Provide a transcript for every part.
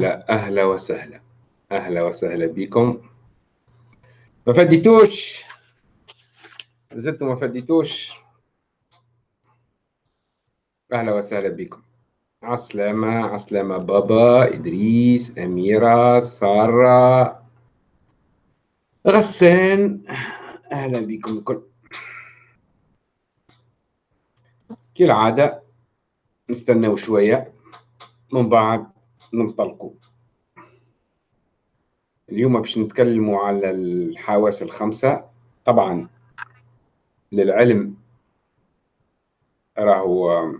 لا أهلا وسهلا. أهلا وسهلا بكم. ما فديتوش زلتوا ما فديتوش أهلا وسهلا بكم. عسلامة عسلامة بابا إدريس أميرة سارة غسان. أهلا بكم الكل. كالعادة نستناو شوية. من بعد ننطلقوا. اليوم باش نتكلموا على الحواس الخمسة. طبعا للعلم راهو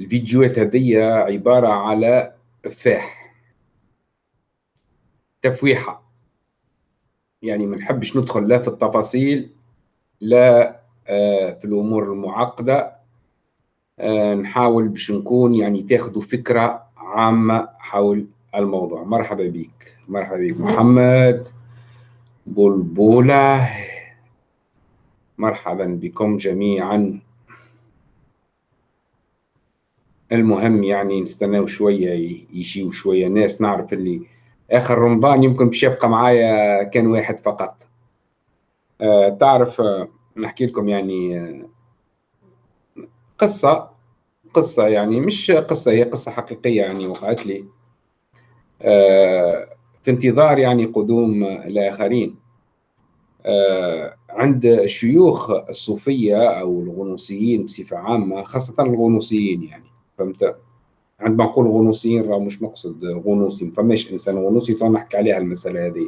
الفيديوهات هذه عبارة على فاح تفويحة. يعني ما نحبش ندخل لا في التفاصيل لا آه، في الأمور المعقدة. نحاول باش نكون يعني تاخذوا فكرة عامة حول الموضوع. مرحبا بك مرحبا بك محمد بلبولة مرحبا بكم جميعا. المهم يعني نستناو شوية يجيو شوية ناس. نعرف اللي آخر رمضان يمكن باش يبقى معايا كان واحد فقط. أه تعرف أه نحكي لكم يعني أه قصة. قصة يعني مش قصة هي قصة حقيقية يعني وقعت لي أه في انتظار يعني قدوم الآخرين أه عند الشيوخ الصوفية أو الغنوصيين بصفة عامة خاصة الغنوصيين يعني فهمت؟ عندما نقول غنوصيين راه مش نقصد غنوصي ما فماش إنسان غنوصي تو نحكي عليها المسألة هذه.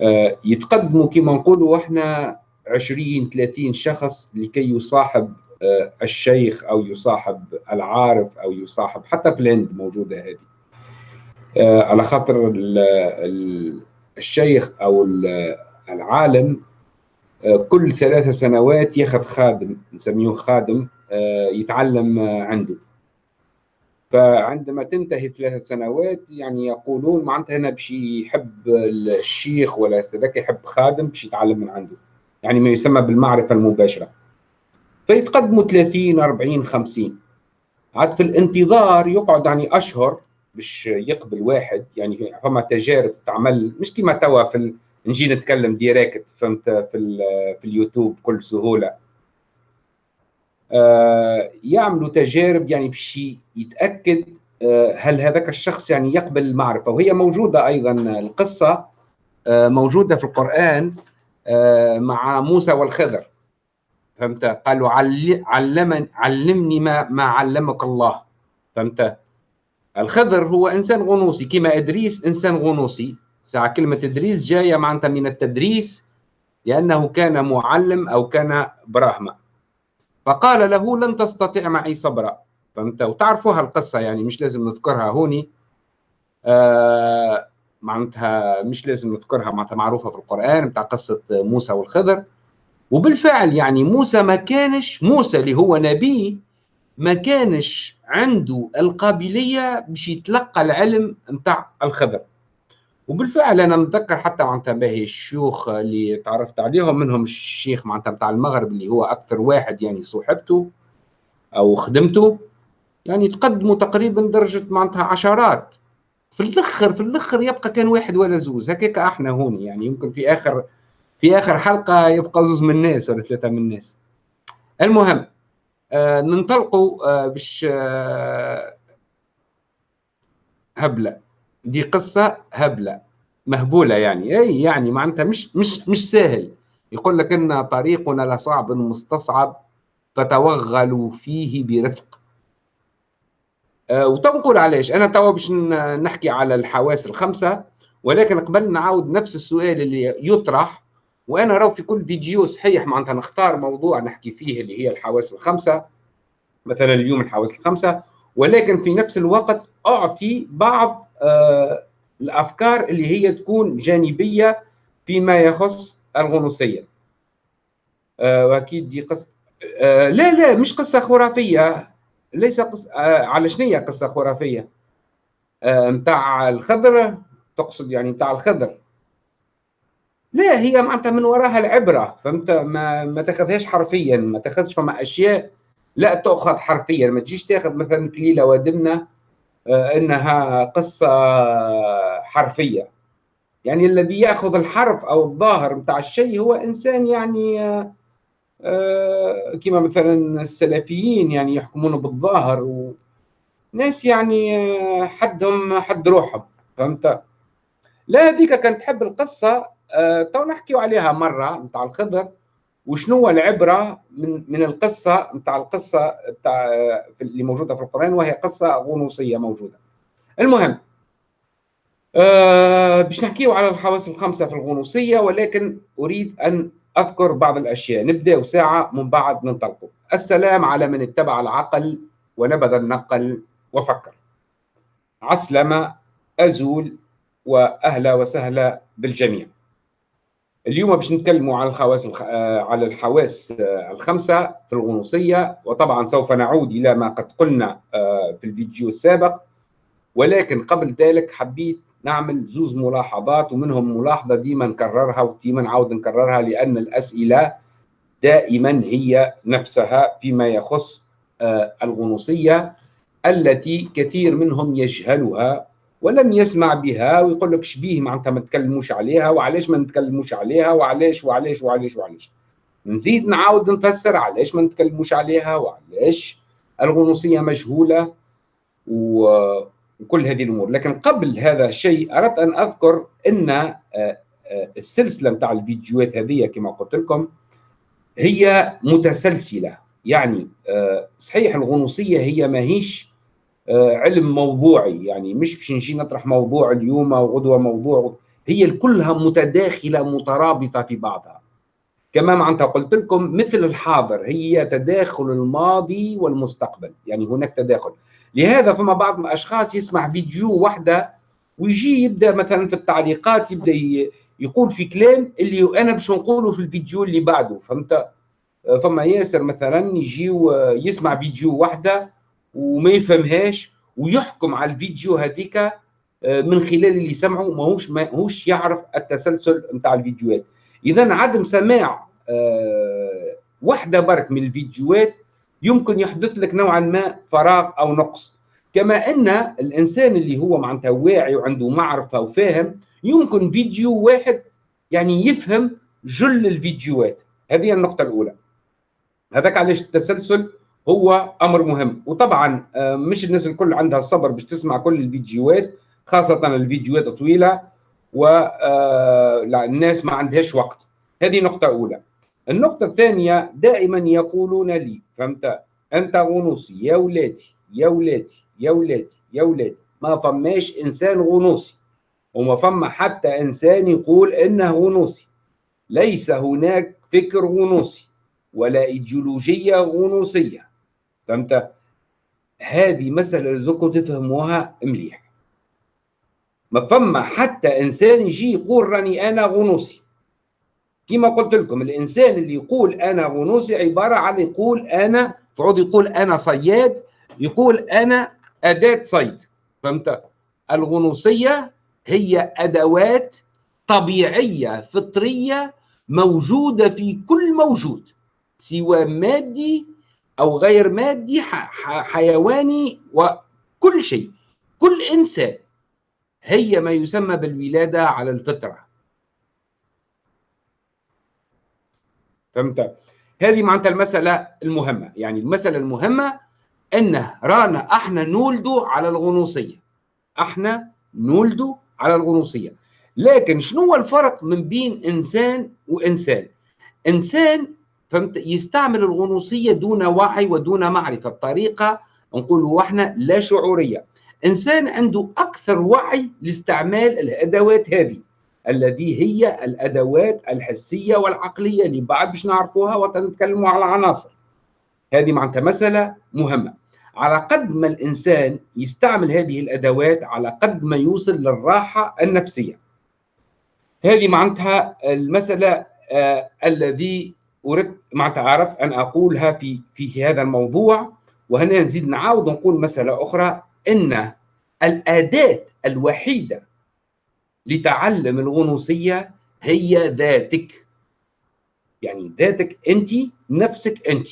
آه يتقدموا كما نقولوا إحنا 20 30 شخص لكي يصاحب آه الشيخ أو يصاحب العارف أو يصاحب حتى الهند موجودة هذه. آه على خاطر ال ال الشيخ أو العالم آه، كل ثلاث سنوات ياخذ خادم نسميه خادم آه، يتعلم عنده. فعندما تنتهي ثلاث سنوات يعني يقولون معناتها هنا باش يحب الشيخ ولا هذاك يحب خادم باش يتعلم من عنده. يعني ما يسمى بالمعرفة المباشرة. فيتقدموا 30 40 50 عاد في الانتظار يقعد يعني أشهر باش يقبل واحد. يعني فما تجارب تعمل مش كما توا في نجي نتكلم ديريكت فهمت في في اليوتيوب بكل سهولة. آه يعملوا تجارب يعني باش يتأكد آه هل هذاك الشخص يعني يقبل المعرفة. وهي موجودة أيضا القصة آه موجودة في القرآن آه، مع موسى والخضر. فهمت؟ قالوا علمني علمني ما ما علمك الله. فهمت؟ الخضر هو إنسان غنوصي. كما إدريس إنسان غنوصي. ساعة كلمة تدريس جاية معناتها من التدريس لأنه كان معلم أو كان براهمة. فقال له لن تستطيع معي صبرا. فهمت؟ وتعرفوها القصة يعني مش لازم نذكرها هوني. آه معناتها مش لازم نذكرها معناتها معروفة في القرآن بتاع قصة موسى والخضر. وبالفعل يعني موسى ما كانش موسى اللي هو نبي ما كانش عنده القابلية باش يتلقى العلم نتاع الخضر. وبالفعل أنا نتذكر حتى معناتها باهي الشيوخ اللي تعرفت عليهم منهم الشيخ معناتها بتاع المغرب اللي هو أكثر واحد يعني صوحبته أو خدمته يعني تقدموا تقريبا درجة معناتها عشرات. في الأخر في الأخر يبقى كان واحد ولا زوز. هكاك إحنا هون يعني يمكن في آخر في آخر حلقة يبقى زوز من الناس ولا ثلاثة من الناس المهم آه ننطلقوا آه باش آه هبلة. دي قصة هبلة مهبولة يعني. أي يعني معناتها مش مش مش سهل. يقول لك إن طريقنا لصعب مستصعب فتوغلوا فيه برفق. أه وتو نقول علاش؟ أنا توا باش نحكي على الحواس الخمسة ولكن قبل نعاود نفس السؤال اللي يطرح وأنا راهو في كل فيديو صحيح معناتها نختار موضوع نحكي فيه اللي هي الحواس الخمسة. مثلا اليوم الحواس الخمسة ولكن في نفس الوقت أعطي بعض آه، الأفكار اللي هي تكون جانبية فيما يخص الغنوصية. آه، وأكيد دي قصة آه، لا لا مش قصة خرافية. ليس قصة على شنو قصة خرافية؟ نتاع الخضر تقصد يعني نتاع الخضر. لا هي معناتها من وراها العبرة فهمت؟ ما ما تاخذهاش حرفيا ما تاخذش فما أشياء لا تؤخذ حرفيا ما تجيش تاخذ مثلا كليلة ودمنه إنها قصة حرفية. يعني الذي يأخذ الحرف أو الظاهر بتاع الشيء هو إنسان يعني كما مثلا السلفيين يعني يحكمون بالظاهر وناس يعني حدهم حد روحهم فهمت؟ لا هذيك كانت تحب القصة تو نحكيو عليها مرة نتاع الخضر وشنو العبرة من من القصة نتاع القصة بتاع اللي موجودة في القرآن وهي قصة غنوصية موجودة. المهم أه باش نحكيو على الحواس الخمسة في الغنوصية ولكن أريد أن أذكر بعض الأشياء. نبدأ ساعة من بعد ننطلقوا. السلام على من اتبع العقل ونبذ النقل وفكر. عسلمة أزول وأهلا وسهلا بالجميع. اليوم باش نتكلموا على الخواص على الحواس الخمسة في الغنوصية وطبعا سوف نعود إلى ما قد قلنا في الفيديو السابق. ولكن قبل ذلك حبيت نعمل زوز ملاحظات ومنهم ملاحظة ديما نكررها وديما نعاود نكررها لأن الأسئلة دائما هي نفسها فيما يخص الغنوصية التي كثير منهم يجهلها ولم يسمع بها ويقول لك شبيه معناتها ما تكلموش عليها وعلاش ما نتكلموش عليها وعلاش وعلاش وعلاش وعلاش. نزيد نعاود نفسر علاش ما نتكلموش عليها وعلاش الغنوصية مجهولة وكل هذه الأمور. لكن قبل هذا الشيء أردت أن أذكر أن السلسلة نتاع الفيديوهات هذه كما قلت لكم هي متسلسلة. يعني صحيح الغنوصية هي ماهيش علم موضوعي. يعني مش باش نجي نطرح موضوع اليوم وغدوه موضوع. هي كلها متداخلة مترابطة في بعضها. كما معناتها قلت لكم مثل الحاضر هي تداخل الماضي والمستقبل. يعني هناك تداخل. لهذا فما بعض الأشخاص يسمع فيديو واحدة ويجي يبدأ مثلا في التعليقات يبدأ يقول في كلام اللي أنا باش نقوله في الفيديو اللي بعده. فهمت؟ فما ياسر مثلا يجي يسمع فيديو واحدة وما يفهمهاش ويحكم على الفيديو هذيك من خلال اللي سمعه ماهوش ماهوش يعرف التسلسل نتاع الفيديوهات. إذا عدم سماع وحدة برك من الفيديوهات يمكن يحدث لك نوعا ما فراغ أو نقص. كما أن الإنسان اللي هو معناتها واعي وعنده معرفة وفاهم يمكن فيديو واحد يعني يفهم جل الفيديوهات. هذه النقطة الأولى. هذاك علاش التسلسل هو أمر مهم. وطبعا مش الناس الكل عندها الصبر باش تسمع كل الفيديوهات خاصة الفيديوهات الطويله والناس ما عندهاش وقت. هذه نقطة أولى. النقطة الثانية دائما يقولون لي فهمت؟ أنت غنوصي يا ولادي يا ولادي يا ولادي يا ولادي. ما فماش إنسان غنوصي. وما فما حتى إنسان يقول إنه غنوصي. ليس هناك فكر غنوصي ولا إيديولوجية غنوصية. فهمت؟ هذه مسألة لازمكم تفهموها مليح. ما فما حتى إنسان يجي يقول راني أنا غنوصي. كما قلت لكم الإنسان اللي يقول أنا غنوصي عبارة عن يقول أنا فعود يقول أنا صياد يقول أنا أداة صيد. فهمت؟ الغنوصية هي أدوات طبيعية فطرية موجودة في كل موجود سواء مادي أو غير مادي حيواني وكل شيء. كل إنسان هي ما يسمى بالولادة على الفطرة. فهمت؟ هذه معناتها المسألة المهمة. يعني المسألة المهمة انه رانا أحنا نولدوا على الغنوصية. أحنا نولدوا على الغنوصية. لكن شنو هو الفرق من بين إنسان وإنسان؟ إنسان فهمت؟ يستعمل الغنوصية دون وعي ودون معرفة. بطريقة نقولوا إحنا لا شعورية. إنسان عنده أكثر وعي لاستعمال الأدوات هذه الذي هي الأدوات الحسية والعقلية اللي بعد باش نعرفوها ونتكلموا على عناصر. هذه معناتها مسألة مهمة. على قد ما الإنسان يستعمل هذه الأدوات على قد ما يوصل للراحة النفسية. هذه معناتها المسألة آه الذي أردت معناتها أردت أن أقولها في في هذا الموضوع وهنا نزيد نعاود نقول مسألة أخرى. أن الأداة الوحيدة لتعلم الغنوصية هي ذاتك. يعني ذاتك أنت نفسك أنت.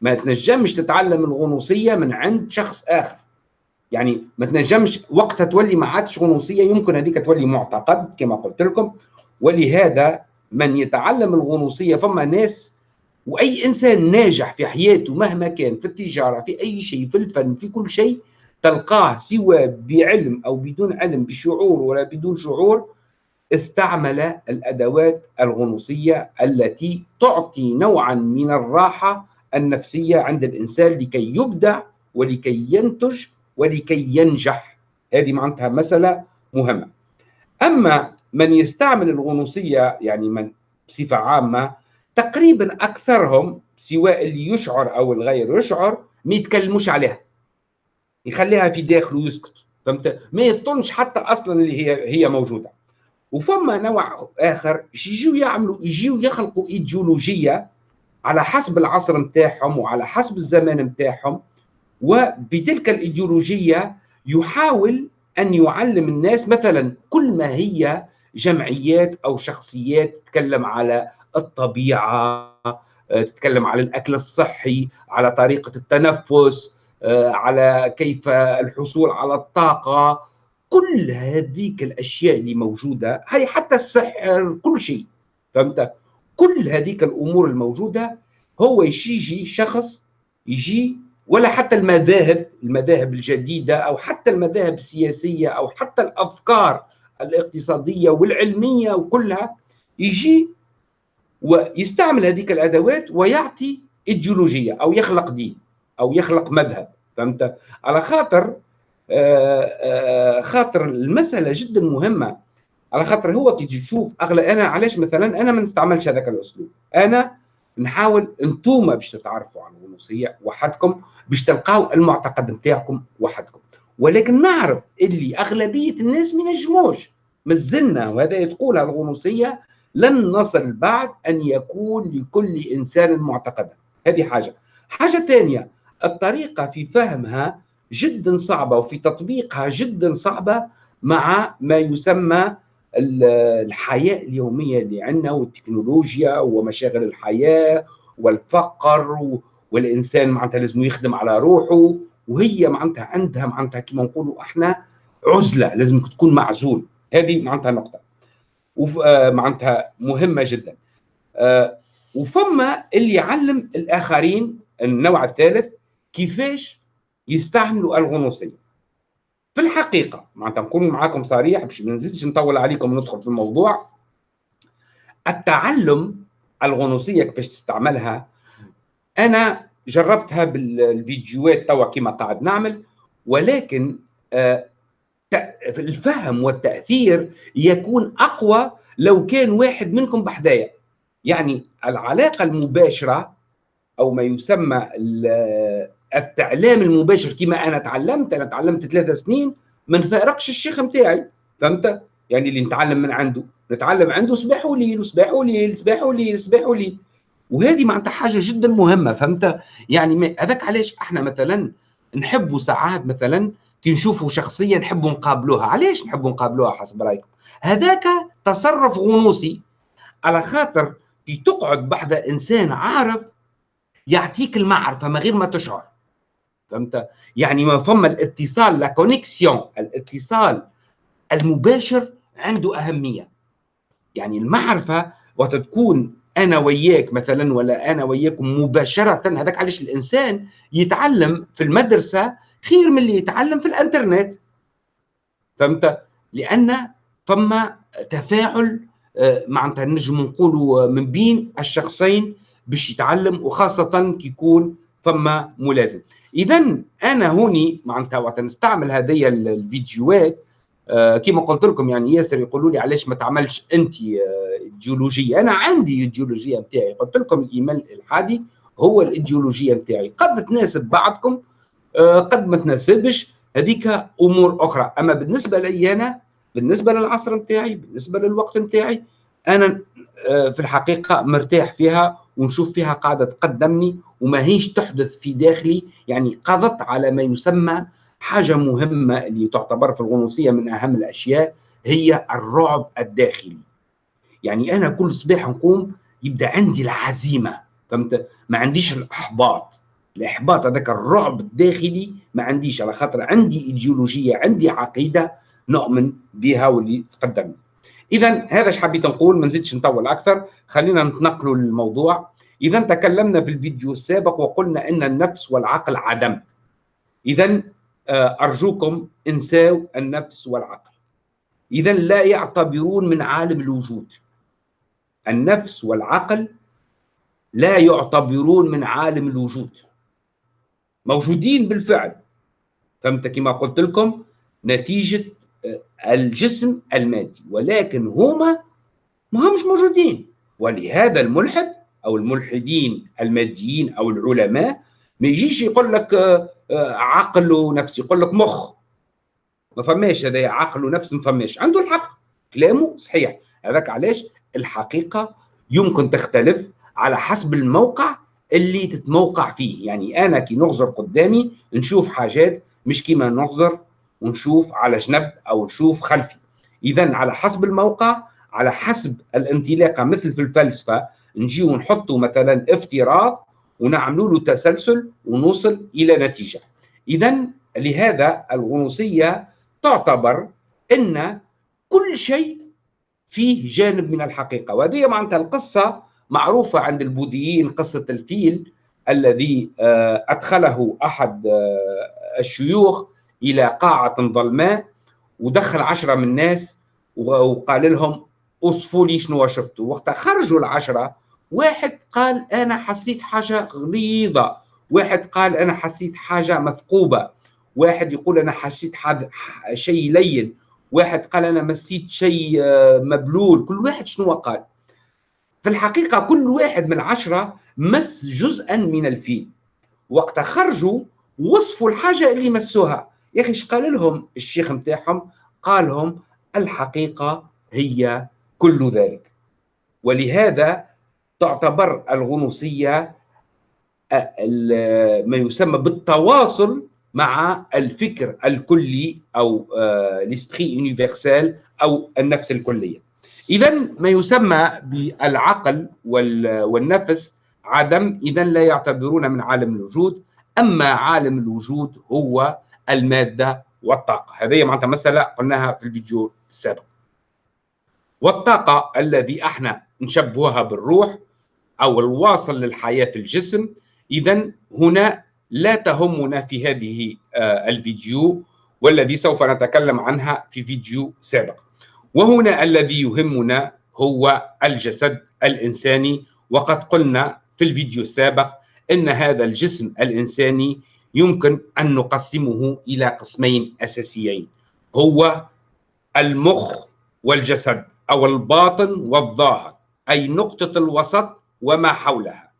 ما تنجمش تتعلم الغنوصية من عند شخص آخر. يعني ما تنجمش وقتها تولي ما عادش غنوصية يمكن هذيك تولي معتقد كما قلت لكم. ولهذا من يتعلم الغنوصية فما ناس وأي إنسان ناجح في حياته مهما كان في التجارة في أي شيء في الفن في كل شيء تلقاه سواء بعلم أو بدون علم بشعور ولا بدون شعور استعمل الأدوات الغنوصية التي تعطي نوعا من الراحة النفسية عند الإنسان لكي يبدع ولكي ينتج ولكي ينجح. هذه معناتها مسألة مهمة. أما من يستعمل الغنوصية يعني من بصفة عامة تقريبا أكثرهم سواء اللي يشعر أو الغير يشعر ما يتكلموش عليها. يخليها في داخله ويسكت فهمت؟ ما يفطنش حتى أصلا اللي هي هي موجودة. وفما نوع آخر يجيو يعملوا يجيو يخلقوا إيديولوجية على حسب العصر نتاعهم وعلى حسب الزمان نتاعهم وبتلك الإيديولوجية يحاول أن يعلم الناس مثلا كل ما هي جمعيات أو شخصيات تتكلم على الطبيعة تتكلم على الأكل الصحي على طريقة التنفس على كيف الحصول على الطاقة. كل هذيك الأشياء اللي موجودة هي حتى السحر كل شيء فهمت؟ كل هذيك الأمور الموجودة هو يجي شخص يجي ولا حتى المذاهب المذاهب الجديدة أو حتى المذاهب السياسية أو حتى الأفكار الاقتصادية والعلمية وكلها يجي ويستعمل هذيك الأدوات ويعطي إيديولوجية أو يخلق دين أو يخلق مذهب فهمت؟ على خاطر آه، آه، خاطر المسألة جدا مهمة. على خاطر هو كي تشوف اغلب أنا علاش مثلا أنا ما نستعملش هذاك الأسلوب؟ أنا نحاول انتوما باش تتعرفوا على الغنوصيه وحدكم باش تلقاو المعتقد نتاعكم وحدكم. ولكن نعرف اللي أغلبية الناس ما ينجموش. مازلنا وهذا تقولها الغنوصيه لن نصل بعد أن يكون لكل إنسان معتقدا. هذه حاجة. حاجة ثانية الطريقة في فهمها جدا صعبة وفي تطبيقها جدا صعبة مع ما يسمى الحياة اليومية اللي عندنا والتكنولوجيا ومشاغل الحياة والفقر والإنسان معناتها لازم يخدم على روحه. وهي معناتها عندها معناتها كما نقولوا إحنا عزلة لازم تكون معزول. هذه معناتها نقطة. معناتها مهمة جدا. آه، وفما اللي يعلم الآخرين النوع الثالث كيفاش يستعملوا الغنوصية. في الحقيقة معناتها نكون معاكم صريح باش ما نزيدش نطول عليكم وندخل في الموضوع. التعلم الغنوصية كيفاش تستعملها أنا جربتها بالفيديوهات توا كما قاعد نعمل ولكن آه، الفهم والتأثير يكون أقوى لو كان واحد منكم بحدايا يعني العلاقة المباشرة أو ما يسمى التعليم المباشر كما أنا تعلمت أنا تعلمت ثلاثة سنين ما نفارقش الشيخ نتاعي فهمت؟ يعني اللي نتعلم من عنده. نتعلم عنده صباح وليل وصباح وليل صباح وليل صباح وليل وهذه معناتها حاجة جدا مهمة فهمت؟ يعني هذاك علاش إحنا مثلا نحبوا ساعات مثلا كي نشوفوا شخصيه نحبوا نقابلوها. علاش نحبوا نقابلوها حسب رأيكم؟ هذاك تصرف غنوصي على خاطر كي تقعد بحذا إنسان عارف يعطيك المعرفة من غير ما تشعر. فهمت؟ يعني ما فما الاتصال لا كونيكسيون الاتصال المباشر عنده أهمية. يعني المعرفة وقت تكون أنا وياك مثلا ولا أنا وياكم مباشرة. هذاك علاش الإنسان يتعلم في المدرسة خير من اللي يتعلم في الإنترنت. فهمت؟ لأن فما تفاعل آه، معناتها نجم نقولوا من بين الشخصين باش يتعلم وخاصة كي يكون فما ملازم. اذا أنا هوني معناتها وقت نستعمل هذه الفيديوهات آه كما قلت لكم يعني ياسر يقولوا لي علاش ما تعملش انت آه ايديولوجيه أنا عندي ايديولوجيه نتاعي. قلت لكم الايمان الالحادي هو الإيديولوجية نتاعي. قد تناسب بعضكم آه قد ما تناسبش هذيك أمور أخرى. أما بالنسبة لي أنا بالنسبة للعصر نتاعي بالنسبة للوقت نتاعي أنا آه في الحقيقة مرتاح فيها ونشوف فيها قاعدة تقدمني وما هيش تحدث في داخلي. يعني قضت على ما يسمى حاجة مهمة اللي تعتبر في الغنوصية من أهم الأشياء هي الرعب الداخلي. يعني أنا كل صباح نقوم يبدأ عندي العزيمة فهمت؟ ما عنديش الإحباط. الإحباط هذاك الرعب الداخلي ما عنديش على خاطر عندي إيديولوجية عندي عقيدة نؤمن بها واللي تقدمنا اذا هذا إيش حبيت نقول ما نزيدش نطول أكثر. خلينا نتنقلوا للموضوع. اذا تكلمنا في الفيديو السابق وقلنا إن النفس والعقل عدم. اذا آه، أرجوكم انساو النفس والعقل. اذا لا يعتبرون من عالم الوجود. النفس والعقل لا يعتبرون من عالم الوجود. موجودين بالفعل. فهمت كما قلت لكم؟ نتيجة آه، الجسم المادي. ولكن هما ما همش موجودين. ولهذا الملحد أو الملحدين الماديين أو العلماء ما يجيش يقول لك آه، عقل ونفس يقول لك مخ ما فماش هذا عقل ونفس ما فماش. عنده الحق. كلامه صحيح. هذاك علاش؟ الحقيقة يمكن تختلف على حسب الموقع اللي تتموقع فيه. يعني أنا كي نغزر قدامي نشوف حاجات مش كيما نغزر ونشوف على جنب أو نشوف خلفي. اذا على حسب الموقع على حسب الانطلاقة مثل في الفلسفة نجيو نحطوا مثلا افتراض ونعملوا له تسلسل ونوصل إلى نتيجة. اذا لهذا الغنوصية تعتبر إن كل شيء فيه جانب من الحقيقة. وهذه معناتها القصة معروفة عند البوذيين قصة الفيل الذي آه، أدخله أحد آه، الشيوخ إلى قاعة ظلماء ودخل عشرة من الناس وقال لهم أصفوا لي شنو شفتوا. وقت خرجوا العشرة واحد قال أنا حسيت حاجة غليظة واحد قال أنا حسيت حاجة مثقوبة واحد يقول أنا حسيت شيء لين واحد قال أنا مسيت شيء آه، مبلول كل واحد شنو قال؟ في الحقيقة كل واحد من العشرة مس جزءا من الفيل. وقت خرجوا وصفوا الحاجة اللي مسوها. يا أخي قال لهم؟ الشيخ متاعهم قال لهم الحقيقة هي كل ذلك. ولهذا تعتبر الغنوصية ما يسمى بالتواصل مع الفكر الكلي أو لسبري يونيفرسال أو النفس الكلية. اذا ما يسمى بالعقل والنفس عدم اذا لا يعتبرون من عالم الوجود أما عالم الوجود هو المادة والطاقة. هذه معناتها مسألة قلناها في الفيديو السابق. والطاقة الذي أحنا نشبهها بالروح أو الواصل للحياة في الجسم اذا هنا لا تهمنا في هذه آه، الفيديو والذي سوف نتكلم عنها في فيديو سابق. وهنا الذي يهمنا هو الجسد الإنساني وقد قلنا في الفيديو السابق أن هذا الجسم الإنساني يمكن أن نقسمه إلى قسمين أساسيين. هو المخ والجسد أو الباطن والظاهر أي نقطة الوسط وما حولها.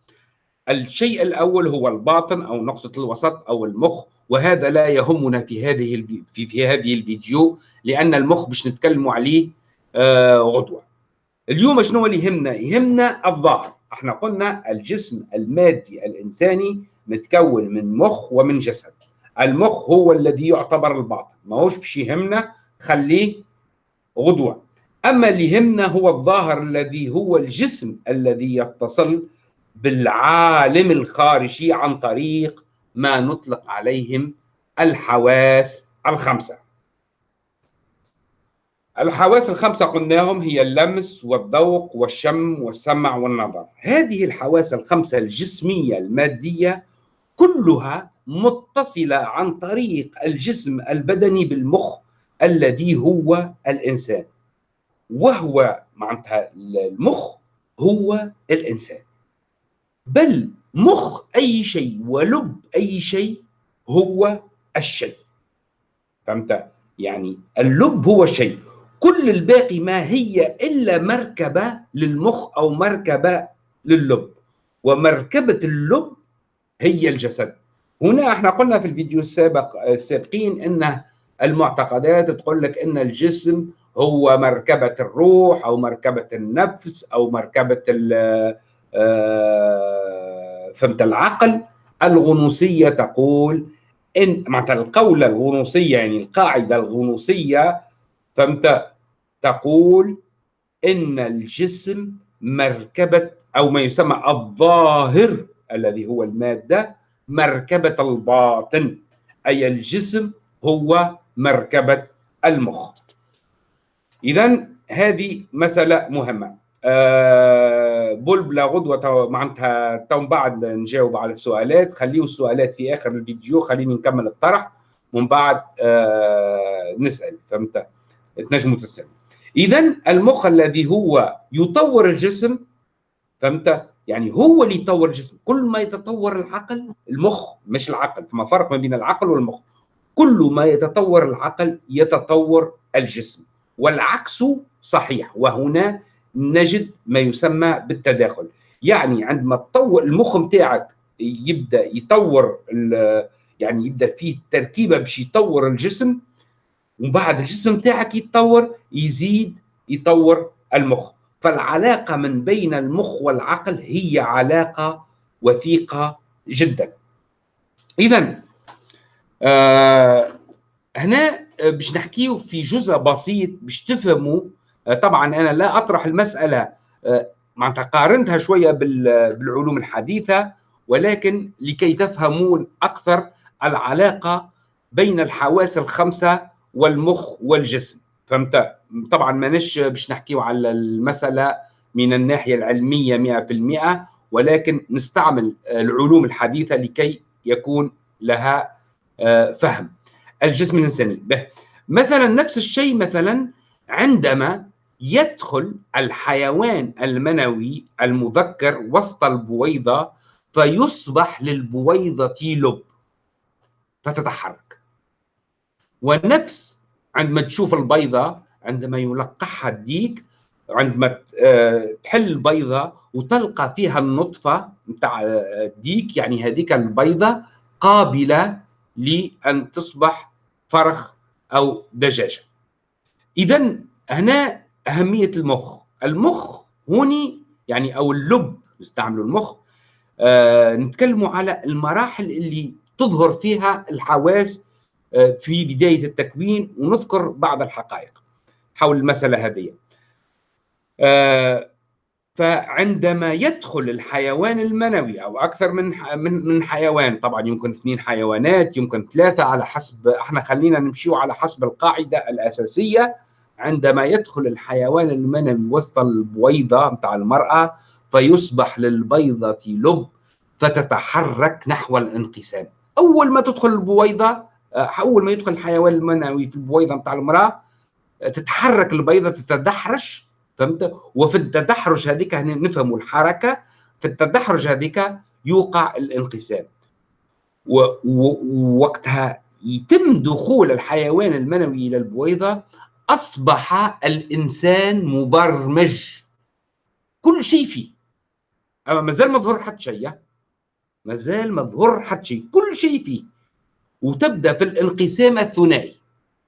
الشيء الأول هو الباطن أو نقطة الوسط أو المخ وهذا لا يهمنا في هذه في, هذه الفيديو لأن المخ باش نتكلموا عليه آه غدوة. اليوم شنو اللي يهمنا؟ يهمنا الظاهر إحنا قلنا الجسم المادي الإنساني متكون من مخ ومن جسد. المخ هو الذي يعتبر الباطن. ما هوش باش يهمنا خليه غدوة. أما اللي يهمنا هو الظاهر الذي هو الجسم الذي يتصل بالعالم الخارجي عن طريق ما نطلق عليهم الحواس الخمسة. الحواس الخمسة قلناهم هي اللمس والذوق والشم والسمع والنظر. هذه الحواس الخمسة الجسمية المادية كلها متصلة عن طريق الجسم البدني بالمخ الذي هو الإنسان. وهو معناتها المخ هو الإنسان. بل مخ أي شيء ولب أي شيء هو الشيء. فهمت؟ يعني اللب هو الشيء. كل الباقي ما هي إلا مركبة للمخ أو مركبة لللب. ومركبة اللب هي الجسد. هنا إحنا قلنا في الفيديو السابق السابقين إن المعتقدات تقول لك إن الجسم هو مركبة الروح أو مركبة النفس أو مركبة آه، فهمت العقل. الغنوصية تقول إن معناتها القولة الغنوصية يعني القاعدة الغنوصية فهمت؟ تقول إن الجسم مركبة أو ما يسمى الظاهر الذي هو المادة مركبة الباطن. أي الجسم هو مركبة المخ. إذا هذه مسألة مهمة. أه بول بلا غدوة معناتها تو بعد نجاوب على السؤالات. خليوا السؤالات في آخر الفيديو. خليني نكمل الطرح. ومن بعد أه نسأل. فهمت؟ تنجموا تسألوا. إذا المخ الذي هو يطور الجسم فهمت؟ يعني هو اللي يطور الجسم. كل ما يتطور العقل المخ مش العقل. فما فرق ما بين العقل والمخ. كل ما يتطور العقل يتطور الجسم. والعكس صحيح وهنا نجد ما يسمى بالتداخل. يعني عندما تطور المخ نتاعك يبدأ يطور يعني يبدأ فيه تركيبه باش يطور الجسم ومن بعد الجسم نتاعك يتطور يزيد يطور المخ. فالعلاقة من بين المخ والعقل هي علاقة وثيقة جدا. إذا آه هنا باش نحكيه في جزء بسيط باش تفهموا. آه طبعا أنا لا أطرح المسألة آه معناتها قارنتها شوية بالعلوم الحديثة ولكن لكي تفهمون أكثر العلاقة بين الحواس الخمسة والمخ والجسم. فهمت؟ طبعا ماناش باش نحكيو على المسألة من الناحية العلمية 100% ولكن نستعمل العلوم الحديثة لكي يكون لها فهم. الجسم الإنساني. به مثلا نفس الشيء مثلا عندما يدخل الحيوان المنوي المذكر وسط البويضة فيصبح للبويضة لب. فتتحرك. ونفس عندما تشوف البيضة عندما يلقحها الديك عندما آه، تحل البيضة وتلقى فيها النطفة نتاع الديك يعني هذيك البيضة قابلة لأن تصبح فرخ أو دجاجة. إذا هنا أهمية المخ. المخ هوني يعني أو اللب نستعملوا المخ. آه نتكلموا على المراحل اللي تظهر فيها الحواس آه، في بداية التكوين ونذكر بعض الحقائق حول المسألة هذه. آه، فعندما يدخل الحيوان المنوي أو أكثر من من من حيوان طبعا يمكن اثنين حيوانات يمكن ثلاثة على حسب إحنا خلينا نمشي على حسب القاعدة الأساسية عندما يدخل الحيوان المنوي وسط البويضه نتاع المرأة فيصبح للبيضة لب فتتحرك نحو الانقسام. أول ما تدخل البويضه آه، أول ما يدخل الحيوان المنوي في البويضه بتاع المرأة تتحرك البيضة تتدحرش فهمت؟ وفي التدحرج هذيك نفهموا الحركة في التدحرج هذيك يوقع الانقسام. ووقتها يتم دخول الحيوان المنوي إلى البويضة أصبح الإنسان مبرمج. كل شيء فيه. أما مازال ما ظهر حتى شيء مازال ما ظهر حتى شيء. كل شيء فيه. وتبدأ في الانقسام الثنائي.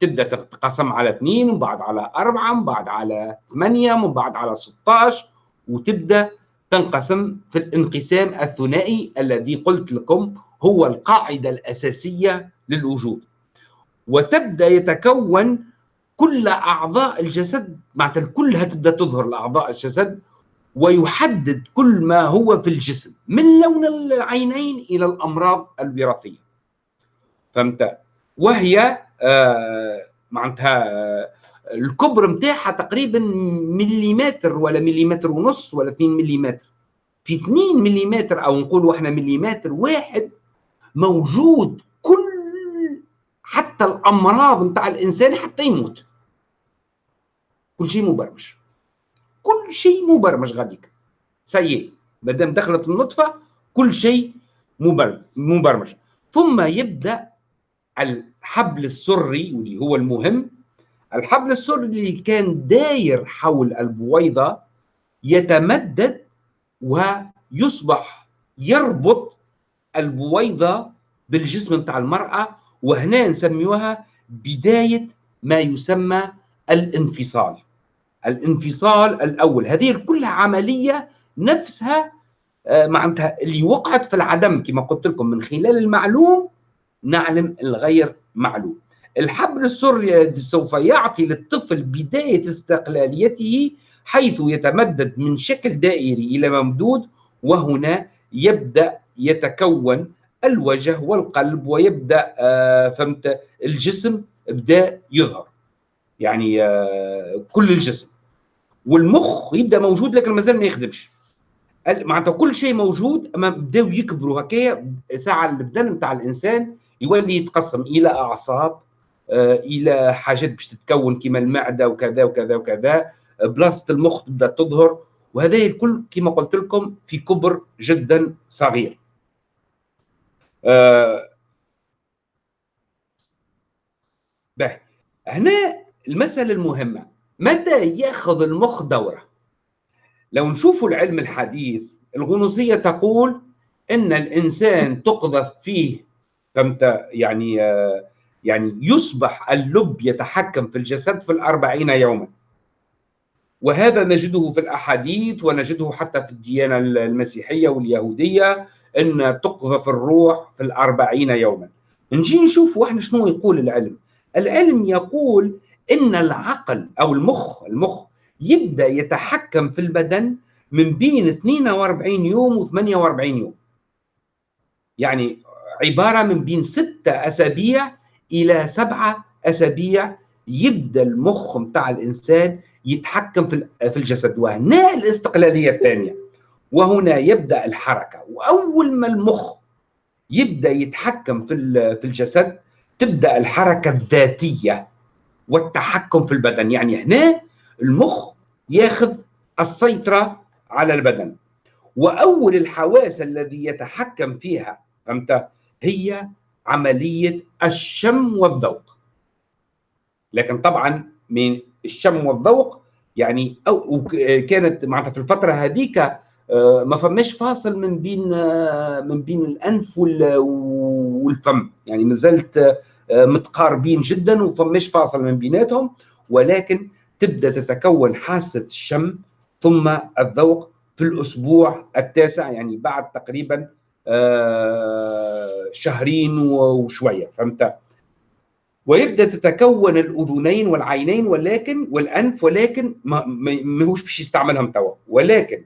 تبدأ تتقسم على اثنين ومن بعد على أربعة ومن بعد على ثمانية ومن بعد على 16 وتبدأ تنقسم في الانقسام الثنائي الذي قلت لكم هو القاعدة الأساسية للوجود. وتبدأ يتكون كل أعضاء الجسد معناتها كلها تبدأ تظهر لأعضاء الجسد ويحدد كل ما هو في الجسم من لون العينين إلى الأمراض الوراثية. فهمت؟ وهي معناتها آه الكبر نتاعها تقريبا مليمتر ولا مليمتر ونص ولا 2 مليمتر. في 2 مليمتر أو نقولوا إحنا مليمتر واحد موجود كل حتى الأمراض نتاع الإنسان حتى يموت. كل شيء مبرمج. كل شيء مبرمج غاديك. سيء ما دام دخلت النطفة كل شيء مبرمج. ثم يبدأ الحبل السري واللي هو المهم الحبل السري اللي كان داير حول البويضة يتمدد ويصبح يربط البويضة بالجسم بتاع المرأة وهنا نسميوها بداية ما يسمى الانفصال. الانفصال الأول هذه كلها عملية نفسها آه، معناتها اللي وقعت في العدم كما قلت لكم من خلال المعلوم نعلم الغير معلوم. الحبل السري سوف يعطي للطفل بداية استقلاليته حيث يتمدد من شكل دائري إلى ممدود وهنا يبدأ يتكون الوجه والقلب ويبدأ آه، فهمت؟ الجسم بدا يظهر. يعني آه، كل الجسم. والمخ يبدأ موجود لكن مازال ما يخدمش. معناتها كل شيء موجود أما بداو يكبروا هكايا ساعة البدن نتاع الإنسان يولي يتقسم إلى أعصاب آه، إلى حاجات باش تتكون كما المعدة وكذا وكذا وكذا بلاصة المخ تبدأ تظهر وهذا الكل كما قلت لكم في كبر جدا صغير. آه هنا المسألة المهمة متى يأخذ المخ دورة؟ لو نشوفوا العلم الحديث الغنوصية تقول إن الإنسان تقذف فيه فهمت يعني آه يعني يصبح اللب يتحكم في الجسد في الأربعين يوما. وهذا نجده في الأحاديث ونجده حتى في الديانة المسيحية واليهودية أن تقذف الروح في الأربعين يوما. نجي نشوف وإحنا شنو يقول العلم. العلم يقول إن العقل أو المخ المخ يبدأ يتحكم في البدن من بين 42 يوم و 48 يوم. يعني عبارة من بين ستة أسابيع إلى سبعة أسابيع يبدأ المخ متاع الإنسان يتحكم في الجسد وهنا الاستقلالية الثانية. وهنا يبدأ الحركة. وأول ما المخ يبدأ يتحكم في في الجسد تبدأ الحركة الذاتية والتحكم في البدن. يعني هنا المخ ياخذ السيطرة على البدن. وأول الحواس الذي يتحكم فيها فهمت؟ هي عملية الشم والذوق. لكن طبعا من الشم والذوق يعني أو كانت معناتها في الفترة هذيك آه، ما فماش فاصل من بين آه، من بين الأنف والفم. يعني ما زلت آه، متقاربين جدا وفماش فاصل من بيناتهم ولكن تبدأ تتكون حاسة الشم ثم الذوق في الأسبوع التاسع يعني بعد تقريبا شهرين وشوية فهمت ويبدأ تتكون الأذنين والعينين ولكن والأنف ولكن ما هوش باش يستعملهم توا ولكن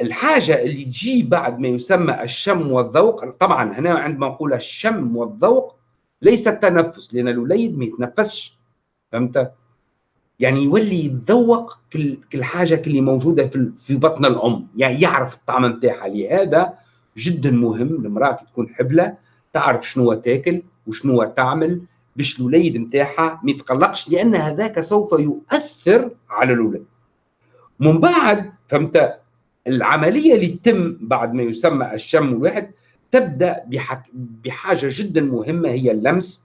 الحاجة اللي تجي بعد ما يسمى الشم والذوق طبعا هنا عندما نقول الشم والذوق ليس التنفس لأن الوليد ما يتنفسش فهمت؟ يعني يولي يتذوق كل كل حاجة اللي موجودة في في بطن الأم. يعني يعرف الطعم نتاعها. لهذا جدا مهم المرأة تكون حبلة تعرف شنو تاكل وشنو تعمل باش الوليد نتاعها ما يتقلقش لأن هذاك سوف يؤثر على الولد. من بعد فهمت العملية اللي تتم بعد ما يسمى الشم الواحد تبدأ بحاجة جدا مهمة هي اللمس.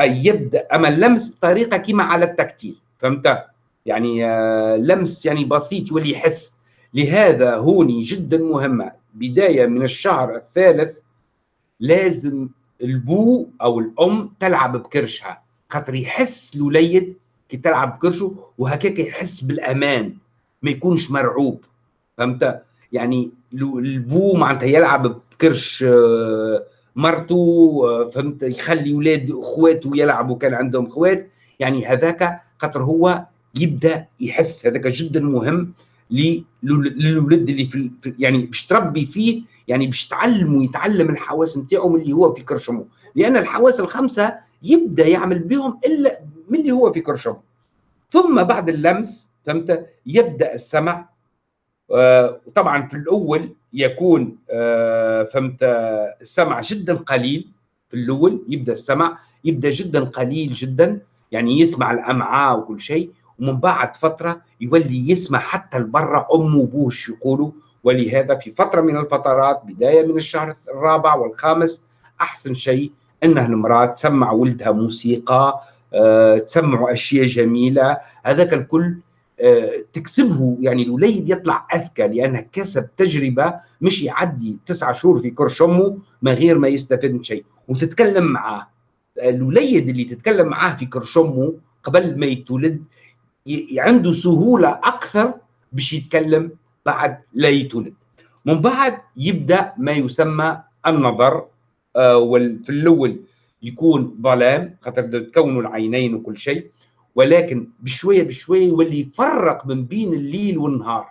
أي يبدأ أما اللمس بطريقة كما على التكتيل. فهمت؟ يعني آه، لمس يعني بسيط يولي يحس لهذا هوني جدا مهمة. بداية من الشهر الثالث لازم البو أو الأم تلعب بكرشها. خاطر يحس الوليد كي تلعب بكرشه وهكاك يحس بالأمان. ما يكونش مرعوب. فهمت؟ يعني البو معناتها يلعب بكرش آه، مرته آه، فهمت؟ يخلي أولاد أخواته يلعبوا كان عندهم أخوات. يعني هذاك خاطر هو يبدأ يحس هذاك جدا مهم للولد اللي في يعني باش تربي فيه يعني باش تعلمه يتعلم الحواس نتاعو من اللي هو في كرشمه لأن الحواس الخمسة يبدأ يعمل بهم إلا من اللي هو في كرشمه ثم بعد اللمس فهمت؟ يبدأ السمع آه، في الأول يكون آه، فهمت؟ السمع جدا قليل في الأول يبدأ السمع يبدأ جدا قليل جدا. يعني يسمع الأمعاء وكل شيء ومن بعد فترة يولي يسمع حتى لبرا أمه وابوه يقولوا ولهذا في فترة من الفترات بداية من الشهر الرابع والخامس أحسن شيء انها المراه تسمع ولدها موسيقى أه تسمعوا أشياء جميلة هذاك الكل تكسبه. يعني الوليد يطلع أذكى لأنه كسب تجربة مش يعدي تسعة شهور في كرش أمه من غير ما يستفيد من شيء. وتتكلم معاه. الوليد اللي تتكلم معاه في كرش قبل ما يتولد عنده سهولة أكثر باش يتكلم بعد لا يتولد. من بعد يبدأ ما يسمى النظر آه في الأول يكون ظلام خاطر تكونوا العينين وكل شيء ولكن بشوية بشوية يولي يفرق من بين الليل والنهار.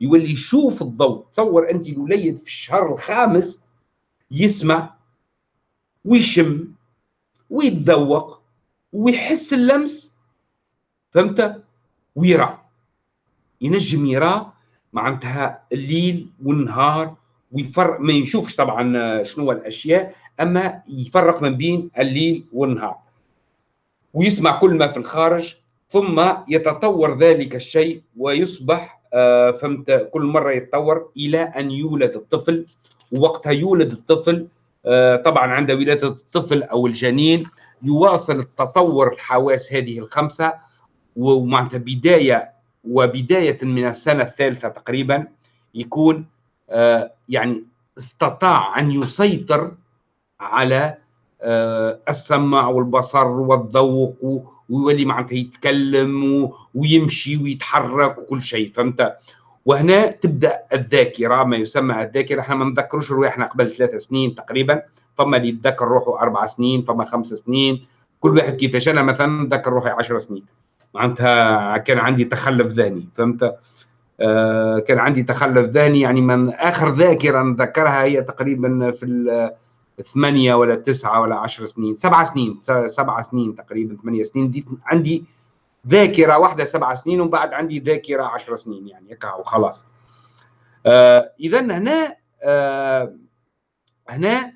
يولي يشوف الضوء. تصور أنت الوليد في الشهر الخامس يسمع ويشم. ويتذوق ويحس اللمس فهمت؟ ويرى. ينجم يرى معناتها الليل والنهار ويفرق ما يشوفش طبعا شنو الأشياء أما يفرق ما بين الليل والنهار. ويسمع كل ما في الخارج ثم يتطور ذلك الشيء ويصبح آه، فهمت؟ كل مرة يتطور إلى أن يولد الطفل. ووقتها يولد الطفل طبعا عند ولادة الطفل أو الجنين يواصل التطور الحواس هذه الخمسة ومعناتها بداية وبداية من السنة الثالثة تقريبا يكون آه، يعني استطاع أن يسيطر على آه، السمع والبصر والذوق ويولي معناتها يتكلم ويمشي ويتحرك وكل شيء فهمت؟ وهنا تبدأ الذاكرة ما يسمى الذاكرة. إحنا ما نذكروش رواحنا قبل ثلاث سنين تقريبا. فما اللي يتذكر روحه أربع سنين فما خمس سنين. كل واحد كيفاش؟ أنا مثلا نذكر روحي 10 سنين. معناتها كان عندي تخلف ذهني فهمت؟ آه كان عندي تخلف ذهني. يعني من آخر ذاكرة نذكرها هي تقريبا في ثمانية ولا تسعة ولا عشر سنين. سبع سنين سبع سنين تقريبا ثمانية سنين. دي عندي ذاكرة واحدة سبع سنين ومن بعد عندي ذاكرة عشر سنين يعني هكا وخلاص آه إذا هنا آه هنا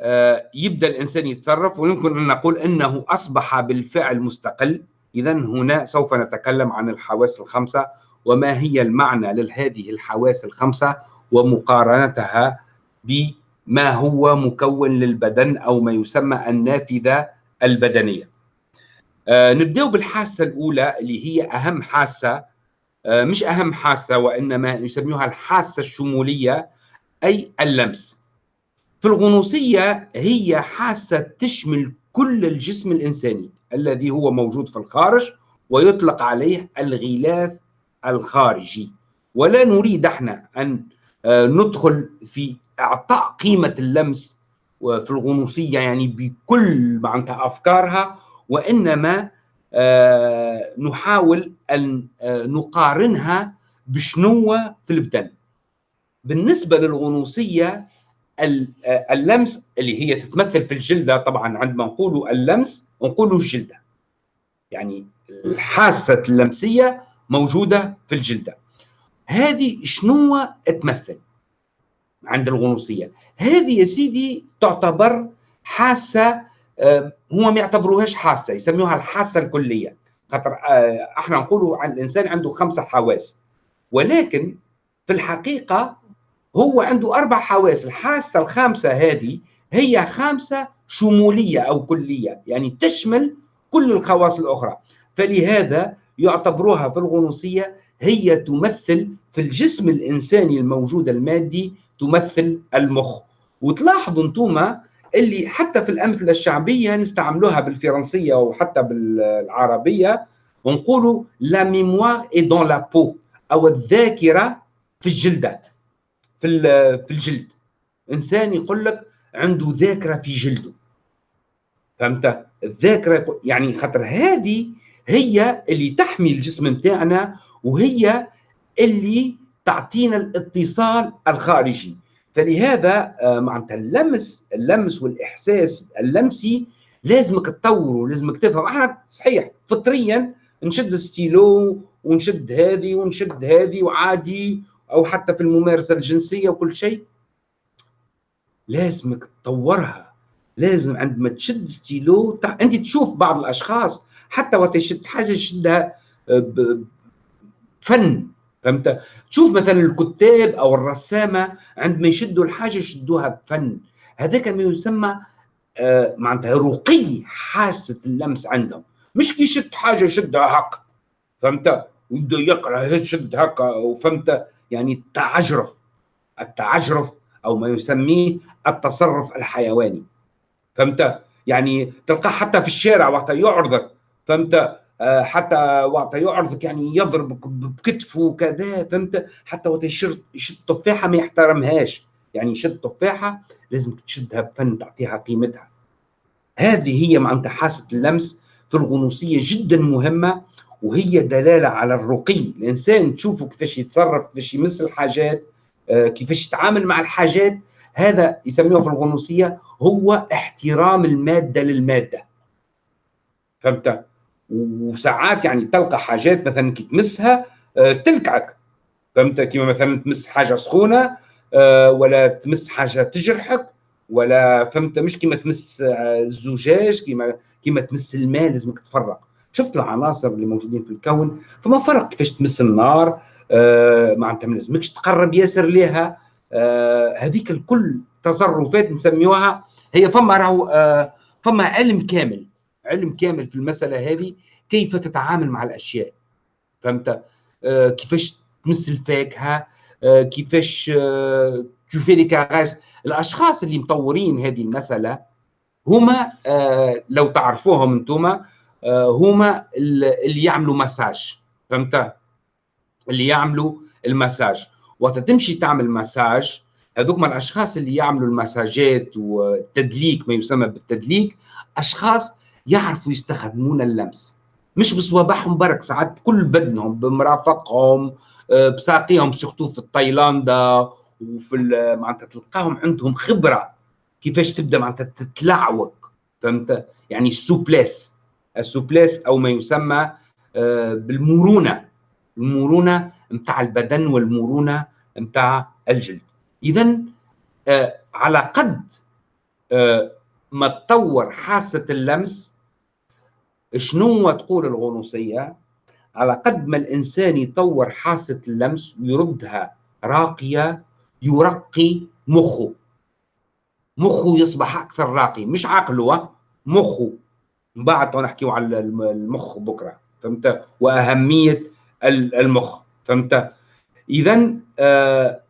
آه يبدأ الإنسان يتصرف ويمكن أن نقول أنه أصبح بالفعل مستقل. إذا هنا سوف نتكلم عن الحواس الخمسة وما هي المعنى لهذه الحواس الخمسة ومقارنتها بما هو مكون للبدن أو ما يسمى النافذة البدنية. آه نبدأ بالحاسة الأولى اللي هي أهم حاسة. آه مش أهم حاسة وإنما يسميها الحاسة الشمولية أي اللمس. في الغنوصية هي حاسة تشمل كل الجسم الإنساني الذي هو موجود في الخارج ويطلق عليه الغلاف الخارجي. ولا نريد إحنا أن آه، ندخل في إعطاء قيمة اللمس في الغنوصية يعني بكل معناتها أفكارها. وإنما آه، نحاول أن آه، نقارنها بشنو في البدن. بالنسبة للغنوصية اللمس اللي هي تتمثل في الجلدة طبعا عندما نقول اللمس نقول الجلدة. يعني الحاسة اللمسية موجودة في الجلدة. هذه شنو تمثل عند الغنوصية؟ هذه يا سيدي تعتبر حاسة هو ما يعتبروهاش حاسة يسموها الحاسة الكلية. خاطر آه، إحنا نقولوا عن الإنسان عنده خمسة حواس. ولكن في الحقيقة هو عنده أربع حواس. الحاسة الخامسة هذه هي خامسة شمولية أو كلية يعني تشمل كل الخواص الأخرى. فلهذا يعتبروها في الغنوصية هي تمثل في الجسم الإنساني الموجود المادي تمثل المخ. وتلاحظوا أنتم اللي حتى في الأمثلة الشعبية نستعملوها بالفرنسية وحتى بالعربية ونقولوا لا ميموار اي دون لا بو أو الذاكرة في الجلدة في في الجلد. إنسان يقول لك عنده ذاكرة في جلده. فهمت؟ الذاكرة يعني خاطر هذه هي اللي تحمي الجسم نتاعنا وهي اللي تعطينا الاتصال الخارجي. فلهذا آه، معناتها اللمس اللمس والإحساس اللمسي لازمك تطوره لازمك تفهم. أحنا صحيح فطريا نشد ستيلو ونشد هذه ونشد هذه وعادي أو حتى في الممارسة الجنسية وكل شيء. لازمك تطورها. لازم عندما تشد ستيلو أنت تشوف بعض الأشخاص حتى وقت يشد حاجة يشدها آه، فن. فهمت؟ تشوف مثلا الكتاب أو الرسامة عندما يشدوا الحاجة يشدوها بفن. هذاك ما يسمى آه، معناتها رقي حاسة اللمس عندهم. مش كي يشد حاجة يشدها هكا فهمت؟ ويبدأ يقرأ يشد هكا وفهمت؟ يعني التعجرف. التعجرف أو ما يسميه التصرف الحيواني. فهمت؟ يعني تلقاه حتى في الشارع وقت يعرضك. فهمت؟ حتى وقت يعرضك يعني يضربك بكتفه وكذا فهمت؟ حتى وقت يشد تفاحه ما يحترمهاش. يعني يشد تفاحه لازم تشدها بفن تعطيها قيمتها. هذه هي معناتها حاسة اللمس في الغنوصية جدا مهمة وهي دلالة على الرقي. الإنسان تشوفه كيفاش يتصرف كيفاش يمس الحاجات آه، كيفاش يتعامل مع الحاجات هذا يسموه في الغنوصية هو احترام المادة للمادة. فهمت؟ وساعات يعني تلقى حاجات مثلا كي تمسها آه، تلكعك فهمت؟ كيما مثلا تمس حاجة سخونة آه، ولا تمس حاجة تجرحك ولا فهمت؟ مش كيما تمس الزجاج كيما كيما تمس الماء لازمك تفرق شفت العناصر اللي موجودين في الكون؟ فما فرق كيفاش تمس النار آه معناتها ما لازمكش تقرب ياسر ليها. آه هذيك الكل تصرفات نسميوها هي فما راهو آه فما علم كامل. علم كامل في المسألة هذه كيف تتعامل مع الأشياء؟ فهمت؟ آه كيفاش تمس الفاكهه آه كيفاش آه تشوفي كاغاس الأشخاص اللي مطورين هذه المسألة هما آه لو تعرفوهم أنتم آه هما اللي يعملوا مساج. فهمت؟ اللي يعملوا المساج. وقت تمشي تعمل مساج هذوك من الأشخاص اللي يعملوا المساجات والتدليك ما يسمى بالتدليك أشخاص يعرفوا يستخدمون اللمس. مش بصوابعهم برك ساعات بكل بدنهم بمرافقهم آه، بساقيهم سيرتو في تايلاندا وفي معناتها تلقاهم عندهم خبرة كيفاش تبدأ معناتها تتلعوك فهمت؟ يعني ال souplesse. ال souplesse أو ما يسمى آه، بالمرونة. المرونة نتاع البدن والمرونة نتاع الجلد. اذا آه، على قد آه، ما تطور حاسة اللمس شنو تقول الغنوصية؟ على قد ما الإنسان يطور حاسة اللمس ويردها راقية يرقي مخه. مخه يصبح أكثر راقي مش عقله مخه. بعد نحكيو على المخ بكرة فهمت؟ وأهمية المخ فهمت؟ اذا آه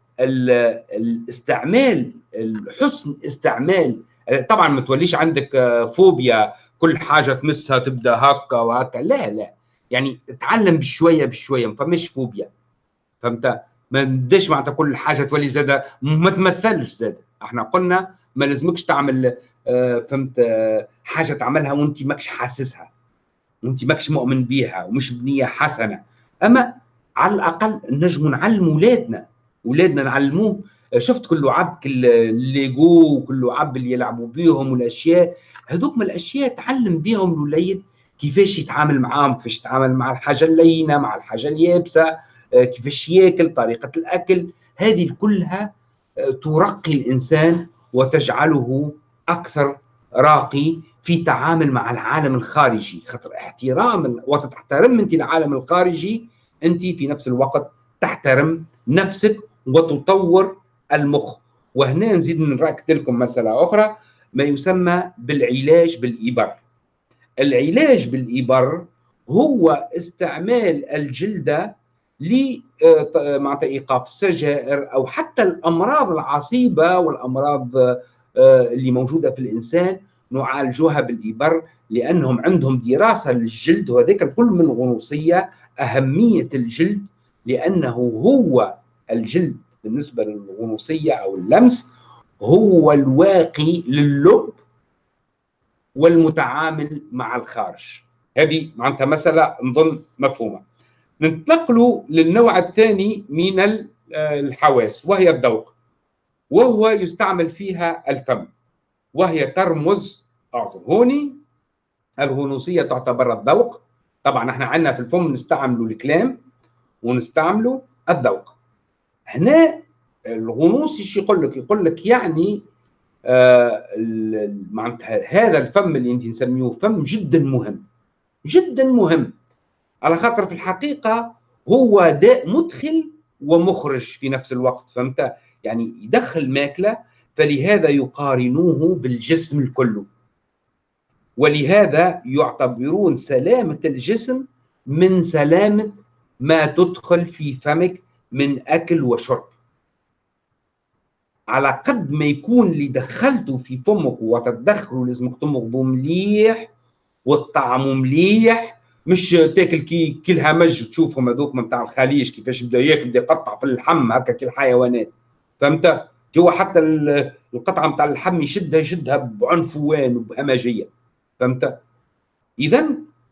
الاستعمال الحسن استعمال. طبعا ما توليش عندك آه، فوبيا كل حاجة تمسها تبدا هكا وهكا. لا لا. يعني تعلم بشوية بشوية ما فماش فوبيا. فهمت؟ ما نديش معناتها كل حاجة تولي زادة ما تمثلش زادة. إحنا قلنا ما لازمكش تعمل آه، فهمت؟ حاجة تعملها وانت ماكش حاسسها. وانت ماكش مؤمن بيها ومش بنية حسنة. أما على الأقل نجم نعلم اولادنا اولادنا نعلموه شفت كل كل الليجو وكل عب اللي يلعبوا بيهم والأشياء. هذوك من الأشياء تعلم بيهم الوليد كيفاش يتعامل معاهم كيفاش يتعامل مع الحاجة اللينة مع الحاجة اليابسة آه، كيفاش ياكل طريقة الأكل. هذه كلها ترقي الإنسان وتجعله أكثر راقي في تعامل مع العالم الخارجي. خاطر احترام وتحترم أنت العالم الخارجي أنت في نفس الوقت تحترم نفسك وتطور المخ. وهنا نزيد نركز لكم مسألة أخرى ما يسمى بالعلاج بالإبر. العلاج بالإبر هو استعمال الجلدة ل آه، إيقاف السجائر أو حتى الأمراض العصيبة والأمراض آه، اللي موجودة في الإنسان نعالجوها بالإبر لأنهم عندهم دراسة للجلد وهذاك الكل من غنوصيه أهمية الجلد لأنه هو الجلد. بالنسبة للغنوصية أو اللمس هو الواقي للب والمتعامل مع الخارج. هذه معناتها مسألة نظن مفهومه ننتقل للنوع الثاني من آه، الحواس وهي الذوق. وهو يستعمل فيها الفم وهي ترمز أعظم. هوني الغنوصية تعتبر الذوق. طبعا إحنا عندنا في الفم نستعملوا الكلام ونستعملوا الذوق. هنا الغنوصي إيش يقول لك؟ يقول لك يعني آه معناتها هذا الفم اللي انت نسميه فم جدا مهم. جدا مهم. على خاطر في الحقيقة هو داء مدخل ومخرج في نفس الوقت فهمت؟ يعني يدخل ماكلة فلهذا يقارنوه بالجسم الكل. ولهذا يعتبرون سلامة الجسم من سلامة ما تدخل في فمك من أكل وشرب. على قد ما يكون اللي دخلته في فمك وتدخله لازمك تمضغه مليح والطعم مليح مش تاكل كي كي الهمج تشوفهم هذوك نتاع الخليج كيفاش بدا ياكل بدا يقطع في اللحم هكا كي الحيوانات فهمت؟ هو حتى القطعة نتاع اللحم يشدها يشدها بعنفوان وبهمجية. فهمت؟ اذا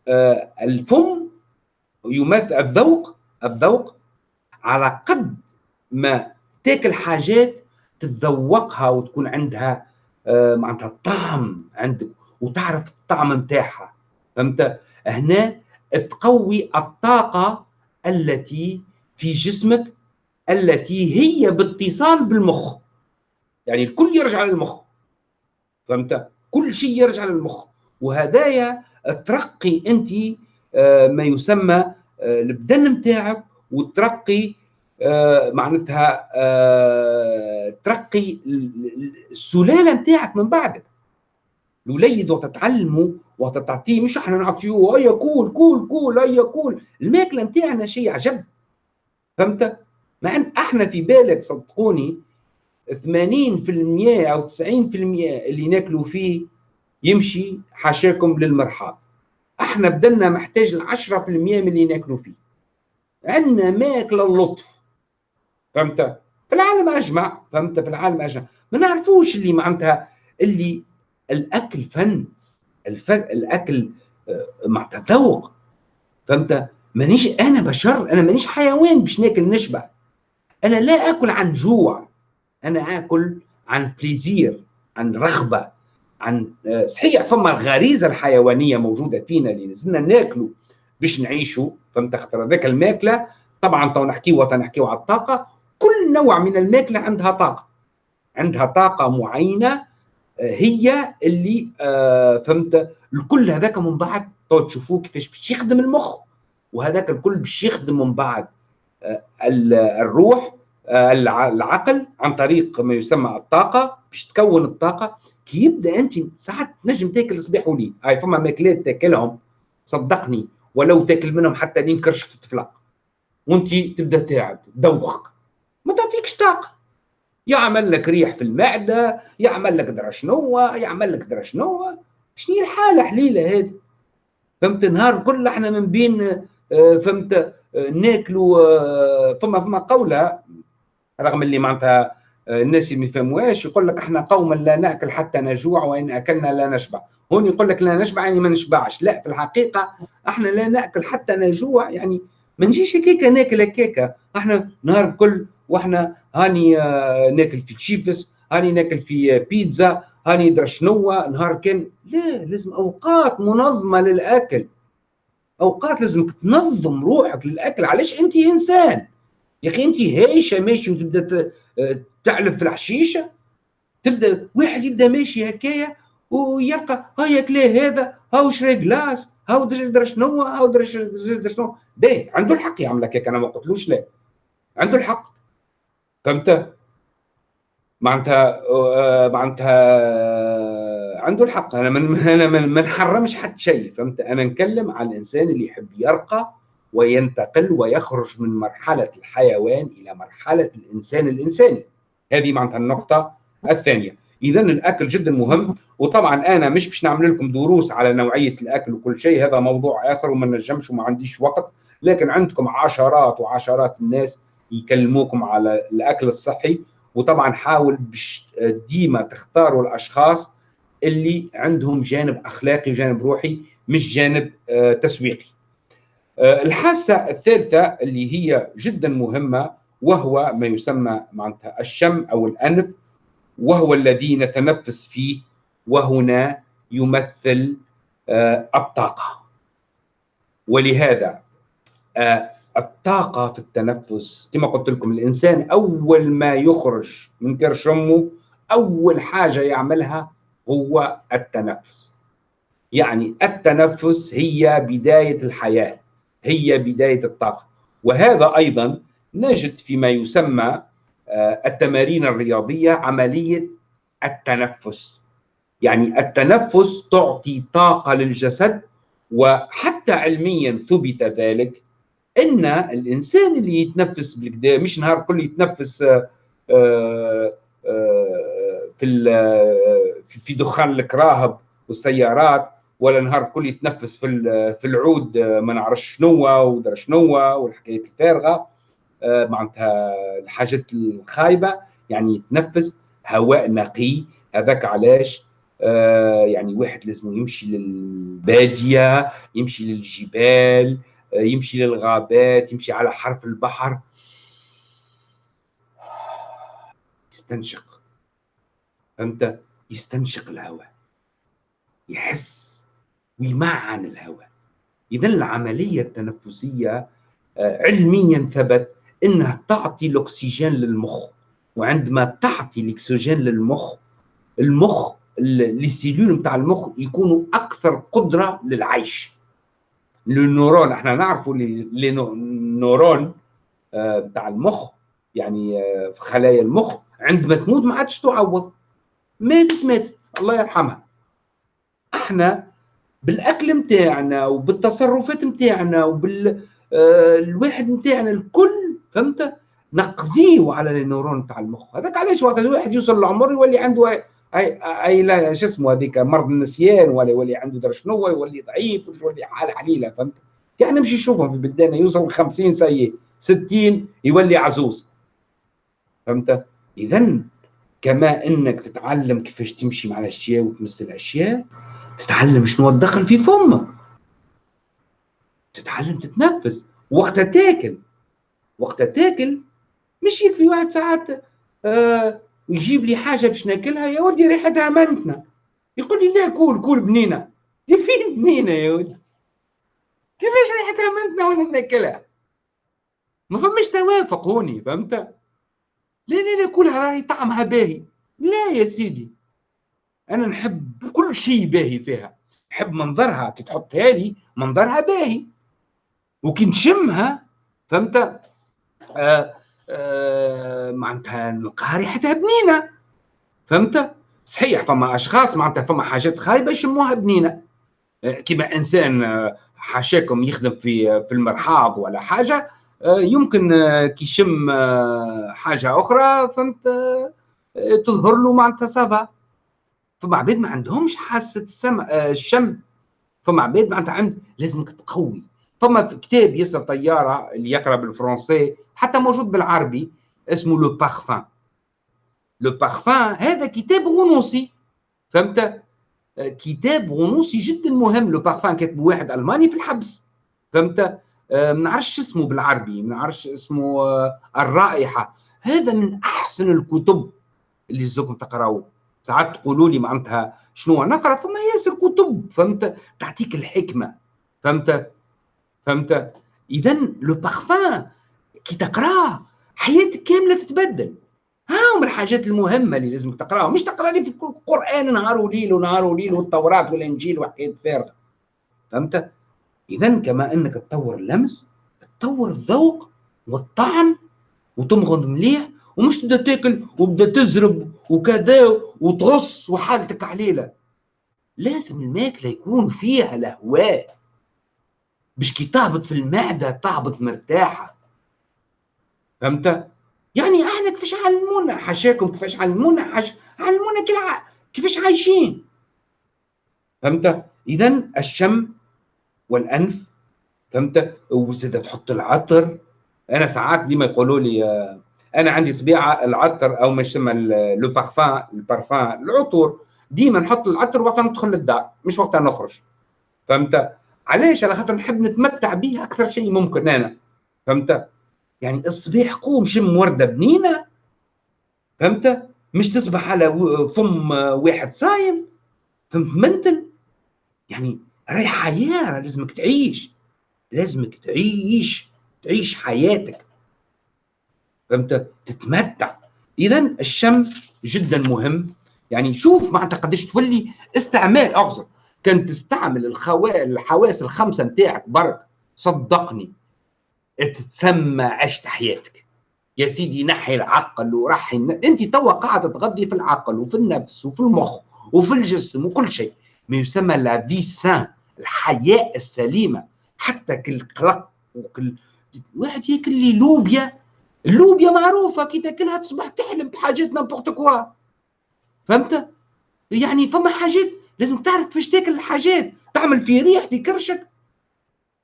آه الفم يمثل الذوق الذوق على قد ما تاكل حاجات تتذوقها وتكون عندها آه، معناتها طعم عندك وتعرف الطعم نتاعها فهمت؟ هنا تقوي الطاقة التي في جسمك التي هي باتصال بالمخ. يعني الكل يرجع للمخ. فهمت؟ كل شيء يرجع للمخ. وهدايا ترقي انت آه، ما يسمى آه، البدن نتاعك وترقي آه، معناتها ترقي السلالة نتاعك من بعدك. الوليد وقت تعلموا وقت تعطيه مش إحنا نعطيوه هيا كول كول كول هيا كول الماكلة نتاعنا شيء عجب. فهمت؟ مع إن إحنا في بالك صدقوني 80% أو 90% اللي ناكلوا فيه يمشي حاشاكم للمرحاض. إحنا بدلنا محتاج ل 10% من اللي ناكلوا فيه. عندنا ماكلة اللطف. فهمت؟ في العالم أجمع. فهمت؟ في العالم أجمع. ما نعرفوش اللي معناتها اللي الأكل فن. الف... الأكل آه، معناتها ذوق فهمت؟ مانيش أنا بشر. أنا مانيش حيوان باش ناكل نشبع. أنا لا آكل عن جوع. أنا آكل عن plaisir عن رغبة عن آه، صحيح فما الغريزة الحيوانية موجودة فينا اللي لازمنا ناكلوا. باش نعيشوا فهمت خاطر؟ هذاك الماكلة طبعا تو نحكيو نحكيو على الطاقة كل نوع من الماكلة عندها طاقة. عندها طاقة معينة آه، هي اللي آه، فهمت؟ الكل هذاك من بعد تو تشوفوه كيفاش باش يخدم المخ وهذاك الكل باش يخدم من بعد الروح العقل عن طريق ما يسمى الطاقة باش تكون الطاقة. كي يبدأ أنت ساعات تنجم تاكل صباح وليل. هاي فما ماكلات تاكلهم. صدقني. ولو تاكل منهم حتى لين كرش تتفلق وانت تبدأ تعب دوخك. ما تعطيكش طاقة. يعمل لك ريح في المعدة يعمل لك درا شنو يعمل لك درا شنو شنو الحالة حليلة هذه فهمت؟ نهار كل إحنا من بين آه، فهمت؟ آه، ناكلوا آه، فما فما قولة. رغم اللي معناتها الناس ما يفهموهاش يقول لك إحنا قوما لا نأكل حتى نجوع وإن أكلنا لا نشبع. هون يقول لك لا نشبع يعني ما نشبعش. لا في الحقيقة إحنا لا نأكل حتى نجوع يعني ما نجيش هكاك ناكل هكاك إحنا نهار الكل وإحنا هاني آه، ناكل في تشيبس هاني ناكل في بيتزا هاني درا شنو نهار كان لا لازم أوقات منظمة للأكل. أوقات لازم تنظم روحك للأكل. علاش أنت إنسان؟ يا أخي أنت هايشة ماشي وتبدأ تعلف في الحشيشة؟ تبدأ واحد يبدأ ماشي هكايا؟ ويلقى ها ياكلاه هذا؟ هاو شري جلاس هاو درا شنو؟ هاو درا شنو؟ باهي عنده الحق يعمل هكاك أنا ما قلتلوش لا عنده الحق. فهمت؟ معناتها آه، معناتها عنده الحق. أنا من أنا ما نحرمش حد شيء فهمت؟ أنا نتكلم على الإنسان اللي يحب يرقى وينتقل ويخرج من مرحلة الحيوان إلى مرحلة الإنسان الإنساني. هذه معناتها النقطة الثانية. اذا الأكل جدا مهم وطبعا أنا مش باش نعمل لكم دروس على نوعية الأكل وكل شيء هذا موضوع آخر وما نجمش وما عنديش وقت لكن عندكم عشرات وعشرات الناس يكلموكم على الأكل الصحي وطبعا حاول ديما تختاروا الأشخاص اللي عندهم جانب أخلاقي وجانب روحي مش جانب آه، تسويقي. آه، الحاسة الثالثة اللي هي جدا مهمة وهو ما يسمى معناتها الشم أو الأنف وهو الذي نتنفس فيه وهنا يمثل آه، الطاقة. ولهذا آه، الطاقة في التنفس كما قلت لكم الإنسان أول ما يخرج من كرش امه أول حاجة يعملها هو التنفس. يعني التنفس هي بداية الحياة هي بداية الطاقة. وهذا أيضا نجد فيما يسمى التمارين الرياضية عملية التنفس. يعني التنفس تعطي طاقة للجسد وحتى علميا ثبت ذلك إن الإنسان اللي يتنفس بالكدا مش نهار كل يتنفس آه، آه، في في دخان الكراهب والسيارات ولا نهار كل يتنفس في في العود آه، ما نعرفش شنو ودرا شنو والحكايات الفارغة. آه، معناتها الحاجات الخايبة يعني يتنفس هواء نقي. هذاك علاش؟ آه، يعني واحد لازم يمشي للبادية يمشي للجبال يمشي للغابات يمشي على حرف البحر. يستنشق. فهمت؟ يستنشق الهواء. يحس ويمعن الهواء. اذا العملية التنفسية آه، علميا ثبت إنها تعطي الأكسجين للمخ. وعندما تعطي الأكسجين للمخ المخ السيلول نتاع المخ يكونوا أكثر قدرة للعيش. النورون إحنا نعرفوا النورون بتاع المخ يعني آه، في خلايا المخ عندما تموت ما عادش تعوض. ماتت ماتت. الله يرحمها. إحنا بالأكل نتاعنا وبالتصرفات نتاعنا وبال آه، الواحد نتاعنا الكل فهمت؟ نقضيه على النورون تاع المخ. هذاك علاش وقت الواحد يوصل للعمر يولي عنده اي اي لا شو اسمه هذيك مرض النسيان ولا يولي عنده در شنو يولي ضعيف يولي حالة حليله فهمت؟ يعني نمشي نشوفهم في بلدان يوصل 50 سيء 60 يولي عزوز. فهمت؟ اذا كما إنك تتعلم كيفاش تمشي مع الأشياء وتمس الأشياء تتعلم شنو تدخل في فمك. تتعلم تتنفس. وقتها تاكل. وقتها تاكل. مش يكفي واحد ساعات آه يجيب لي حاجة باش ناكلها يا ولدي ريحتها منتنا يقول لي لا كول كول بنينة. دي فين بنينة يا ولدي؟ كيفاش ريحتها منتنا وأنا ناكلها؟ ما فماش توافق هوني فهمت؟ لا لا لا كلها راهي طعمها باهي. لا يا سيدي. أنا نحب كل شيء باهي فيها. نحب منظرها كي تحطها لي منظرها باهي. وكي نشمها فهمت؟ معناتها نلقاها ريحتها بنينة. فهمت؟ صحيح فما أشخاص معناتها فما حاجات خايبة يشموها بنينة. آه كما إنسان آه حاشاكم يخدم في في المرحاض ولا حاجة آه، يمكن آه، كي يشم آه، حاجة أخرى فهمت؟ تظهر له معناتها ça va فما عباد ما عندهمش حاسة السمع الشم. فما عباد معناتها عند لازمك تقوي. فما كتاب ياسر طيارة اللي يقرأ بالفرنسي حتى موجود بالعربي اسمه le parfum le parfum هذا كتاب غنوصي فهمت؟ كتاب غنوصي جدا مهم. le parfum كاتب واحد ألماني في الحبس. فهمت؟ آه، ما نعرفش اسمه بالعربي ما نعرفش اسمه آه، الرائحة. هذا من أحسن الكتب اللي زوكم تقراوه ساعات تقولوا لي معناتها شنو؟ نقرأ ثم ياسر كتب. فهمت؟ تعطيك الحكمة. فهمت؟ فهمت؟ اذا لو بارفان كي تقرأه حياتك كاملة تتبدل. هاهم الحاجات المهمة اللي لازم تقرأها. مش تقرأ لي في القرآن نهار وليل ونهار وليل والتوراة والإنجيل وحكايه فارغه فهمت؟ اذا كما أنك تطور اللمس تطور الذوق والطعم وتمغض مليح ومش تبدأ تاكل وبدأ تزرب وكذا وتغص وحالتك عليلة. لازم الماكلة يكون فيها الهواء باش كي تهبط في المعدة تهبط مرتاحة. فهمت؟ يعني إحنا كيفاش علمونا حاشاكم كيفاش علمونا حاش... علمونا كيفاش عايشين. فهمت؟ اذا الشم والأنف فهمت؟ وزاد تحط العطر. أنا ساعات ديما يقولوا لي آه، أنا عندي طبيعة العطر أو ما يسمى لو بارفان البارفان العطور. ديما نحط العطر وقت ندخل للدار مش وقت نخرج. فهمت؟ علاش على خاطر نحب نتمتع به أكثر شيء ممكن أنا فهمت؟ يعني الصباح قوم شم وردة بنينة فهمت؟ مش تصبح على فم واحد صايم فهمت؟ منتل. يعني راهي حياة لازمك تعيش لازمك تعيش تعيش حياتك فهمت؟ تتمتع. اذا الشم جدا مهم. يعني شوف معناتها قداش تولي استعمال اعذر كان تستعمل الحواس الخمسة نتاعك برك. صدقني. تتسمى عشت حياتك. يا سيدي نحي العقل ورحي أنت توا قاعدة تغذي في العقل وفي النفس وفي المخ وفي الجسم وكل شيء. ما يسمى la vie saine الحياة السليمة. حتى كل قلق وكل واحد ياكل لي لوبيا. اللوبيا معروفة. كي تاكلها تصبح تحلم بحاجات n'importe quoi فهمت؟ يعني فما حاجات لازم تعرف كيفاش تاكل الحاجات. تعمل في ريح في كرشك.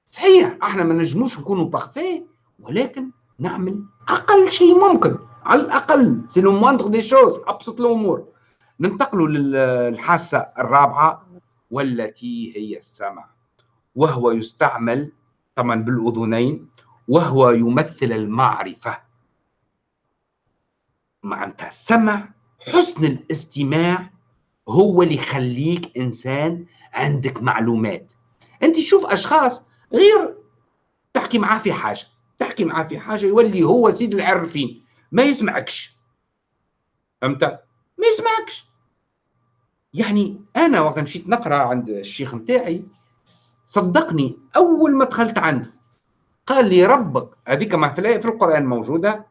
صحيح إحنا ما نجموش نكونوا parfaits ولكن نعمل أقل شيء ممكن. على الأقل c'est la moindre des choses أبسط الأمور. ننتقلوا للحاسة الرابعة والتي هي السمع. وهو يستعمل طبعا بالأذنين وهو يمثل المعرفة. معناتها السمع حسن الاستماع هو اللي يخليك إنسان عندك معلومات. أنت تشوف أشخاص غير تحكي معاه في حاجة تحكي معاه في حاجة يولي هو سيد العرفين ما يسمعكش. فهمت؟ ما يسمعكش. يعني أنا وقت مشيت نقرأ عند الشيخ نتاعي صدقني أول ما دخلت عنده قال لي ربك هذيك ما في القرآن موجودة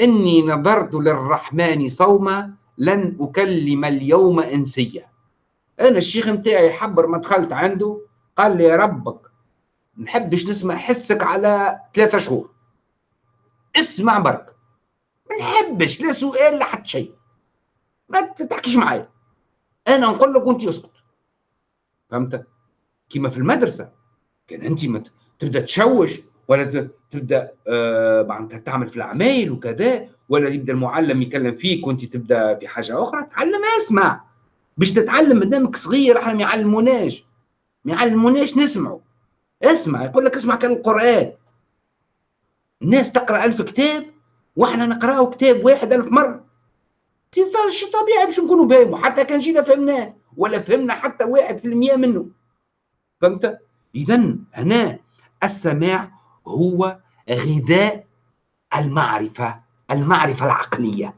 اني نظرت للرحمن صوما لن أكلم اليوم إنسيا. أنا الشيخ نتاعي حبر ما دخلت عنده قال لي ربك نحبش نسمع حسك على ثلاثة شهور. اسمع برك ما نحبش لا سؤال لا حتى شيء. ما تحكيش معايا. أنا نقول لك وأنت اسكت. فهمت؟ كيما في المدرسة. كان أنت ما تبدأ تشوش ولا تبدأ آه معناتها تعمل في العمايل وكذا ولا يبدأ المعلم يكلم فيك وانت تبدأ في حاجة أخرى تعلم اسمع. باش تتعلم مادامك صغير إحنا ما يعلموناش. ما يعلموناش نسمعوا. اسمع يقول لك اسمع كان القرآن. الناس تقرأ ألف كتاب وإحنا نقراو كتاب واحد ألف مرة. شو طبيعي باش نكونوا فاهموا حتى كان جينا فهمناه ولا فهمنا حتى واحد في المية منه. فهمت؟ اذا هنا السماع هو غذاء المعرفة. المعرفة العقلية.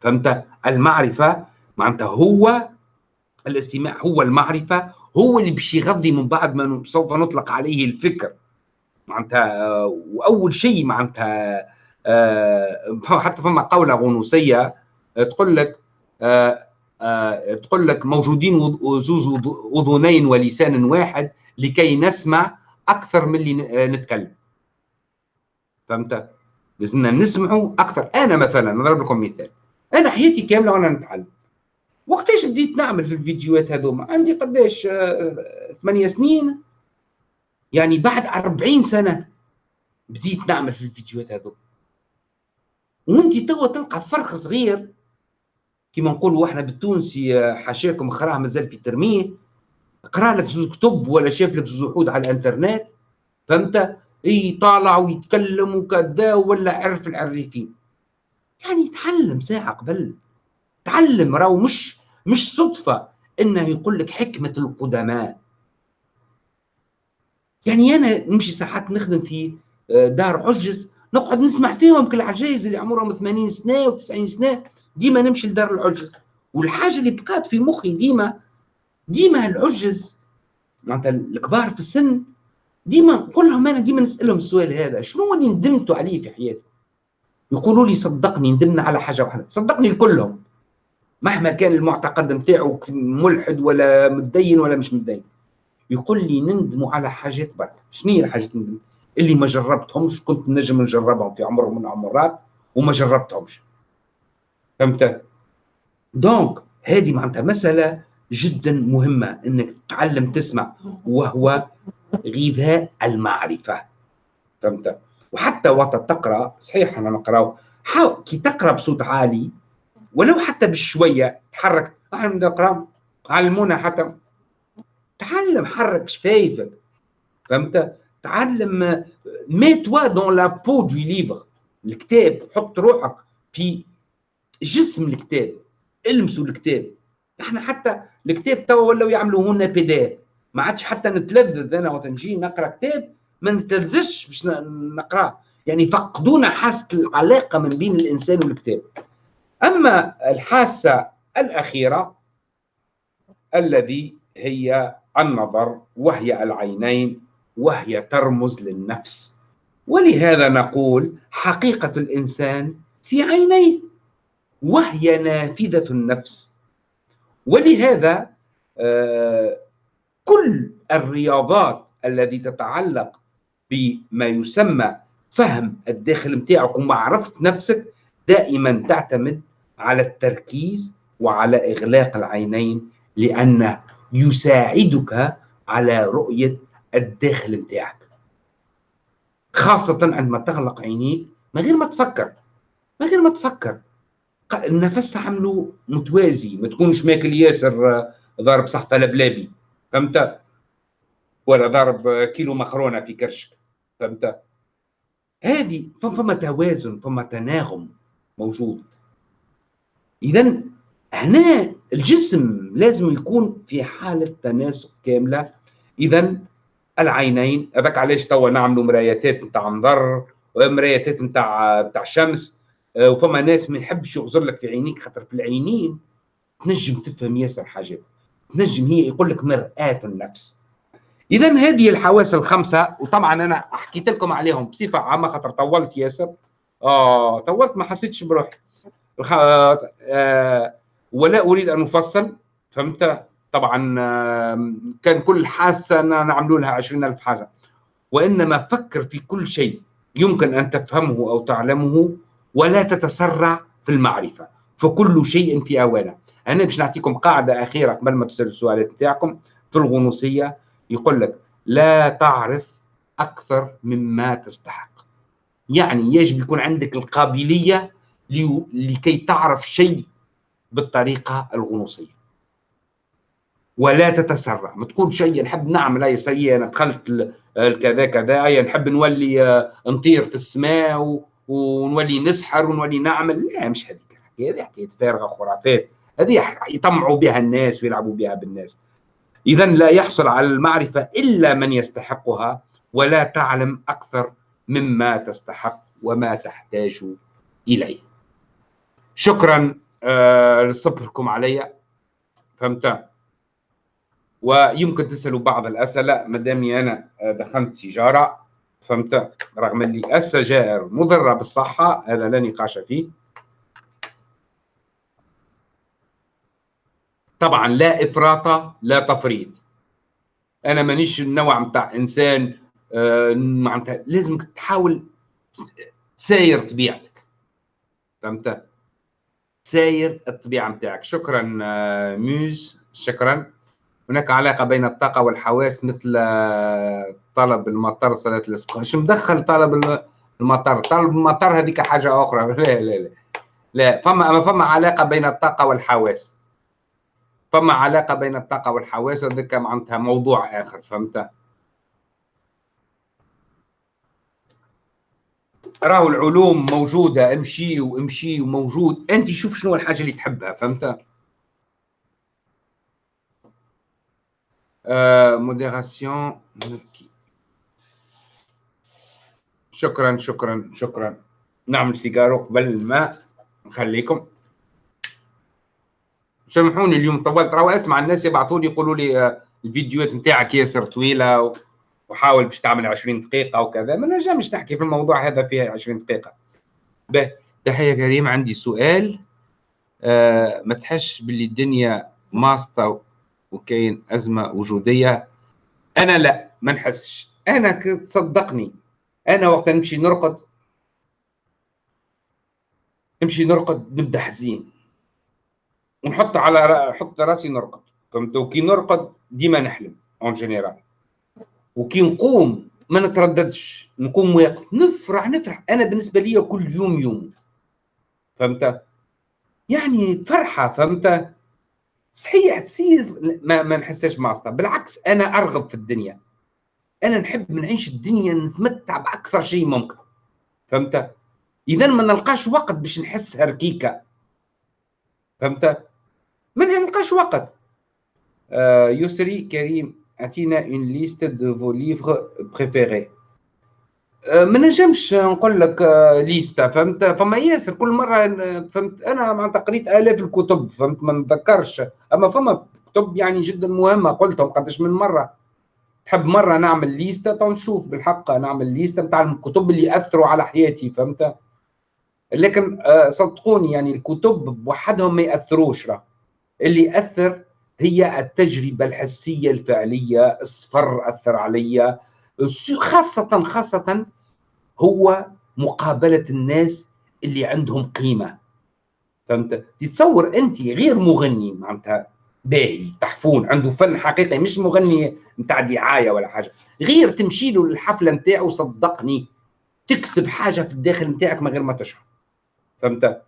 فهمت؟ المعرفة معناتها هو الاستماع هو المعرفة هو اللي باش يغذي من بعد ما سوف نطلق عليه الفكر. معناتها وأول شيء معناتها آه، حتى فما قولة غنوصية تقول لك آه، آه، تقول لك موجودين زوز أذنين ولسان واحد لكي نسمع أكثر من اللي نتكلم. فهمت؟ لازمنا نسمعوا أكثر. أنا مثلا نضرب لكم مثال. أنا حياتي كاملة وأنا نتعلم. وقتاش بديت نعمل في الفيديوهات هذوما؟ عندي قداش ثمانية سنين. يعني بعد أربعين سنة بديت نعمل في الفيديوهات هذوما وانت توا تلقى فرق صغير. كما نقولوا إحنا بالتونسي حاشاكم خراه مازال في ترمية. قرأ لك زوز كتب ولا شاف لك زوز وحود على الإنترنت. فهمت؟ اي طالع ويتكلم وكذا ولا عرف العريفين. يعني تعلم ساعة قبل. تعلم راهو مش مش صدفة إنه يقول لك حكمة القدماء. يعني أنا نمشي ساعات نخدم في آه، دار عجز نقعد نسمع فيهم كل العجايز اللي عمرهم 80 سنة و90 سنة. ديما نمشي لدار العجز والحاجة اللي بقات في مخي ديما ديما العجز. معناتها الكبار في السن ديما نقول لهم أنا ديما نسألهم السؤال هذا. شنو اللي ندمتوا عليه في حياتي؟ يقولوا لي صدقني ندمنا على حاجة واحدة. صدقني لكلهم. مهما كان المعتقد نتاعو ملحد ولا متدين ولا مش متدين. يقول لي نندم على حاجات برك. شنو هي الحاجات ندم اللي ما جربتهمش كنت نجم نجربهم في عمر من العمرات وما جربتهمش. فهمت؟ دونك هذه معناتها مسألة جدا مهمة إنك تتعلم تسمع. وهو غذاء المعرفة. فهمت؟ وحتى وقت تقرأ صحيح أنا نقراو كي تقرأ بصوت عالي ولو حتى بشوية تحرك إحنا نقرا علمونا حتى. تعلم حرك شفايفك فهمت؟ تعلم mets-toi dans la peau du livre الكتاب حط روحك في جسم الكتاب المسوا الكتاب. إحنا حتى الكتاب توا ولاو يعملوا لنا PDF ما عادش حتى نتلذذ أنا وقت نجي نقرأ كتاب ما نتلذذش باش نقراه يعني فقدونا حاسة العلاقة من بين الإنسان والكتاب. أما الحاسة الأخيرة الذي هي النظر وهي العينين وهي ترمز للنفس. ولهذا نقول حقيقة الإنسان في عينيه وهي نافذة النفس. ولهذا آه، كل الرياضات التي تتعلق بما يسمى فهم الداخل متاعك ومعرفة نفسك دائما تعتمد على التركيز وعلى إغلاق العينين لأنه يساعدك على رؤية الداخل متاعك. خاصة عندما تغلق عينيك من غير ما تفكر من غير ما تفكر. النفس عملوا متوازي ما تكونش ماكل ياسر ضارب صحفة لبلابي. فهمت؟ ولا ضارب كيلو مكرونة في كرشك فهمت؟ هذه فما توازن فما تناغم موجود. اذا هنا الجسم لازم يكون في حالة تناسق كاملة. اذا العينين هذاك علاش توا نعملوا مرايتات نتاع نظر ومرايتات نتاع نتاع شمس آه، وفما ناس ما يحبش يغزر لك في عينيك خاطر في العينين تنجم تفهم ياسر حاجات. تنجم هي يقول لك مرآة النفس. اذا هذه الحواس الخمسة وطبعا أنا حكيت لكم عليهم بصفة عامة خاطر طولت ياسر. آه طولت ما حسيتش بروحي. آه ولا أريد أن أفصل فهمت؟ طبعا آه كان كل حاسة نعملوا لها 20000 حاسة. وإنما فكر في كل شيء يمكن أن تفهمه أو تعلمه ولا تتسرع في المعرفة. فكل شيء في اوانه أنا باش نعطيكم قاعدة أخيرة قبل ما تسألوا السؤالات نتاعكم. في الغنوصية يقول لك لا تعرف أكثر مما تستحق. يعني يجب يكون عندك القابلية لكي تعرف شيء بالطريقة الغنوصية. ولا تتسرع. ما تقول شيء نحب نعمل اي سيء أنا دخلت كذا كذا اي نحب نولي آه، نطير في السماء ونولي نسحر ونولي نعمل. لا مش هذيك الحكاية. هذه حكاية فارغة خرافات. هذه يطمعوا بها الناس ويلعبوا بها بالناس. اذا لا يحصل على المعرفة إلا من يستحقها ولا تعلم أكثر مما تستحق وما تحتاج إليه. شكرا آه لصبركم علي. فهمت؟ ويمكن تسألوا بعض الأسئلة ما دامي أنا دخلت سيجاره فهمت؟ رغم اللي السجائر مضرة بالصحة هذا لا نقاش فيه. طبعا لا افراط لا تفريط. أنا مانيش النوع بتاع إنسان آه معناتها لازم تحاول تساير طبيعتك. فهمت؟ ساير الطبيعة نتاعك شكرا آه ميوز. شكرا. هناك علاقة بين الطاقة والحواس مثل آه، طلب المطر صلاة الاستسقاء شو مدخل طلب المطر؟ طلب المطر هذيك حاجة أخرى. لا لا لا. لا فما فما علاقة بين الطاقة والحواس. فما علاقة بين الطاقة والحواس؟ هذاك معناتها موضوع آخر فهمت؟ راهو العلوم موجودة امشي وامشي وموجود. أنت شوف شنو الحاجة اللي تحبها فهمت؟ موديراسيون شكرا شكرا شكرا. نعمل سيجارو قبل ما نخليكم. سامحوني اليوم طولت راهو أسمع الناس يبعثوا لي يقولوا لي آه، الفيديوهات نتاعك ياسر طويلة وحاول باش تعمل 20 دقيقة وكذا. ما نجمش نحكي في الموضوع هذا فيها 20 دقيقة. به تحية كريم عندي سؤال آه ما تحش باللي الدنيا ماسطة وكاين أزمة وجودية؟ أنا لا ما نحسش. أنا صدقني. أنا وقت نمشي نرقد نمشي نرقد نبدا حزين. ونحط على نحط راسي نرقد. فهمت وكي نرقد ديما نحلم en général وكي نقوم ما نترددش. نقوم واقف. نفرح نفرح. أنا بالنسبة لي كل يوم يوم. فهمت؟ يعني فرحة فهمت؟ صحيح تصير ما, ما نحسش ماسطه بالعكس أنا أرغب في الدنيا. أنا نحب نعيش الدنيا نتمتع بأكثر شيء ممكن. فهمت؟ اذا ما نلقاش وقت باش نحس هركيكة. فهمت؟ ما نلقاش وقت. آه يسري كريم أعطينا une liste de vos livres préférés ما نجمش نقول لك ليستا آه، فهمت؟ فما ياسر كل مرة فهمت؟ أنا معناتها قريت آلاف الكتب فهمت؟ ما نتذكرش. أما فما كتب يعني جدا مهمة قلتهم قداش من مرة. تحب مرة نعمل ليستا تو نشوف بالحق نعمل ليستا نتاع الكتب اللي اثروا على حياتي فهمت؟ لكن آه، صدقوني يعني الكتب بوحدهم ما يأثروش راه. اللي اثر هي التجربة الحسية الفعلية الصفر أثر عليا. خاصة خاصة هو مقابلة الناس اللي عندهم قيمة. فهمت؟ تتصور أنت غير مغني معناتها باهي تحفون عنده فن حقيقي مش مغني نتاع دعاية ولا حاجة. غير تمشي له للحفلة نتاعو صدقني تكسب حاجة في الداخل نتاعك من غير ما تشعر. فهمت؟